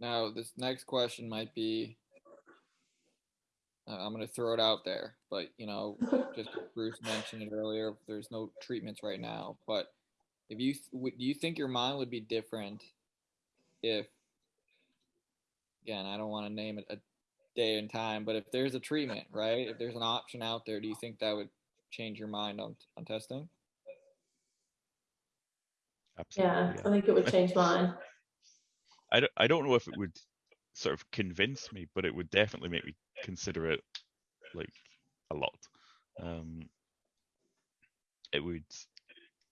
Now, this next question might be uh, I'm going to throw it out there, but you know, just Bruce mentioned it earlier, there's no treatments right now, but if you do you think your mind would be different if again, I don't want to name it a day and time, but if there's a treatment, right? If there's an option out there, do you think that would change your mind on on testing? Absolutely. Yeah, I think it would change mine. I don't, I don't know if it would sort of convince me, but it would definitely make me consider it like a lot. Um, it would,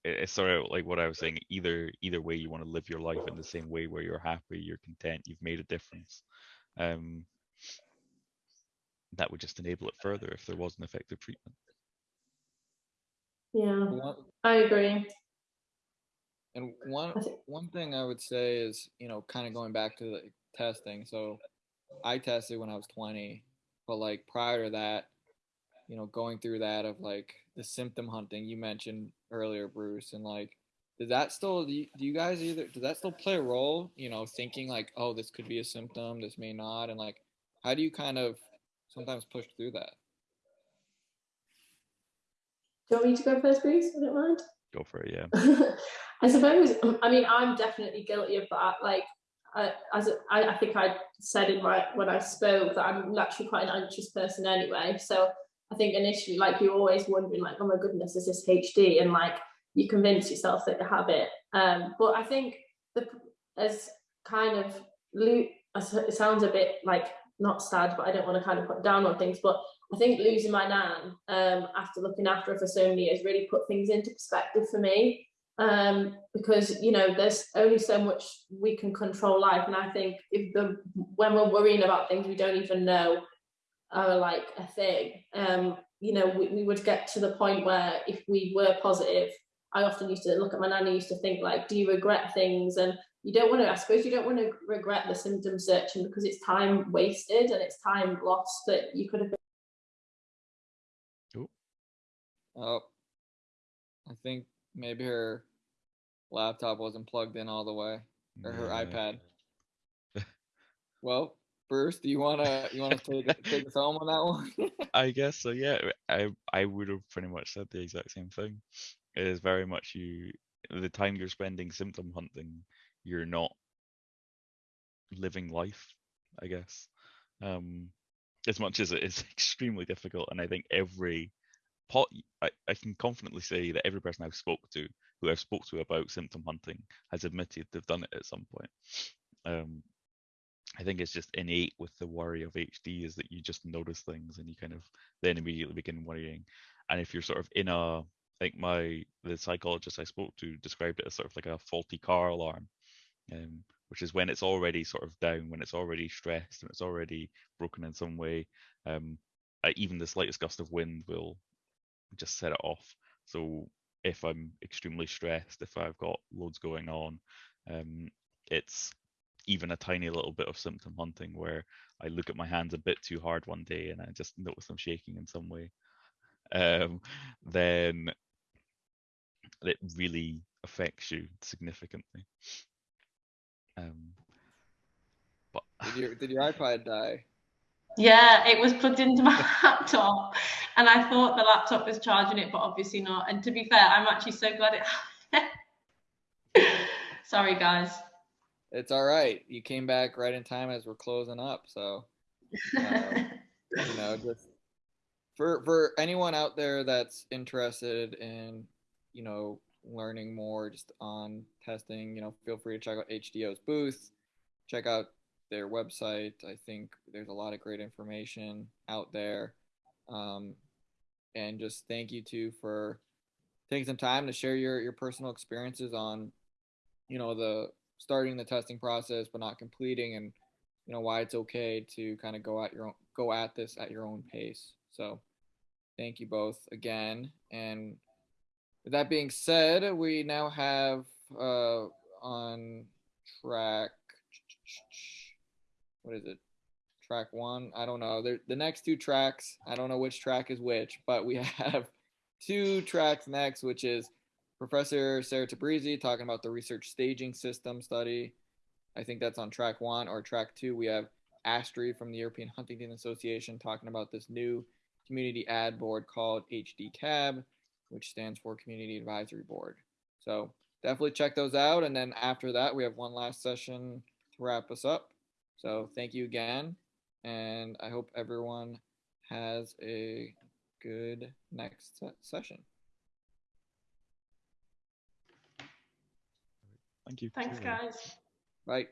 it's sort of like what I was saying. Either either way, you want to live your life in the same way where you're happy, you're content, you've made a difference. Um, that would just enable it further if there was an effective treatment. Yeah, I agree. and one one thing I would say is, you know, kind of going back to the testing. So I tested when I was 20, but like prior to that, you know, going through that of like the symptom hunting you mentioned earlier, Bruce, and like, does that still do you, do you guys either does that still play a role? You know, thinking like, oh, this could be a symptom, this may not, and like, how do you kind of sometimes push through that? Do you want me to go first, Bruce? I don't mind. Go for it, yeah. I suppose. I mean, I'm definitely guilty of that. Like, I, as a- I, I think I said in my when I spoke that I'm naturally quite an anxious person anyway. So I think initially, like, you're always wondering, like, oh my goodness, is this HD? And like, you convince yourself that you have it. Um, but I think the as kind of lo- it sounds a bit like not sad, but I don't want to kind of put down on things. But I think losing my nan um, after looking after her for so many years really put things into perspective for me. Um, because you know there's only so much we can control life, and I think if the when we're worrying about things we don't even know are like a thing, um, you know, we, we would get to the point where if we were positive, I often used to look at my nan and used to think like, do you regret things? And you don't want to, I suppose you don't want to regret the symptom searching because it's time wasted and it's time lost that you could have Oh, Oh. I think maybe her laptop wasn't plugged in all the way, or her Yeah. iPad. Well, Bruce, do you wanna you wanna take take us home on that one? I guess so. Yeah, I I would have pretty much said the exact same thing. It is very much you the time you're spending symptom hunting, you're not living life, I guess. Um, as much as it is extremely difficult, and I think every pot, I, I can confidently say that every person I've spoke to, who I've spoke to about symptom hunting, has admitted they've done it at some point. Um, I think it's just innate with the worry of HD is that you just notice things and you kind of then immediately begin worrying. And if you're sort of in a, I think my the psychologist I spoke to described it as sort of like a faulty car alarm, um, which is when it's already sort of down, when it's already stressed, and it's already broken in some way. Um, even the slightest gust of wind will just set it off. So if I'm extremely stressed, if I've got loads going on, um, it's even a tiny little bit of symptom hunting where I look at my hands a bit too hard one day and I just notice them shaking in some way, um, then it really affects you significantly. Um, but Did your did your iPod die? Yeah, it was plugged into my laptop, and I thought the laptop was charging it, but obviously not. And to be fair, I'm actually so glad it. Sorry, guys. It's all right. You came back right in time as we're closing up. So, uh, you know, just for for anyone out there that's interested in, you know, learning more just on testing, you know, feel free to check out HDYO's booth. Check out their website. I think there's a lot of great information out there. Um, and just thank you too for taking some time to share your your personal experiences on, you know, the starting the testing process but not completing and you know why it's okay to kind of go at your own go at this at your own pace so thank you both again and that being said we now have uh on track what is it track one i don't know there, the next two tracks i don't know which track is which but we have two tracks next which is Professor Sarah Tabrizi talking about the research staging system study. I think that's on track one or track two. We have Astri from the European Huntington Association talking about this new community ad board called HD CAB, which stands for Community Advisory Board. So definitely check those out. And then after that, we have one last session to wrap us up. So thank you again. And I hope everyone has a good next session. thank you. Thanks, guys. Bye.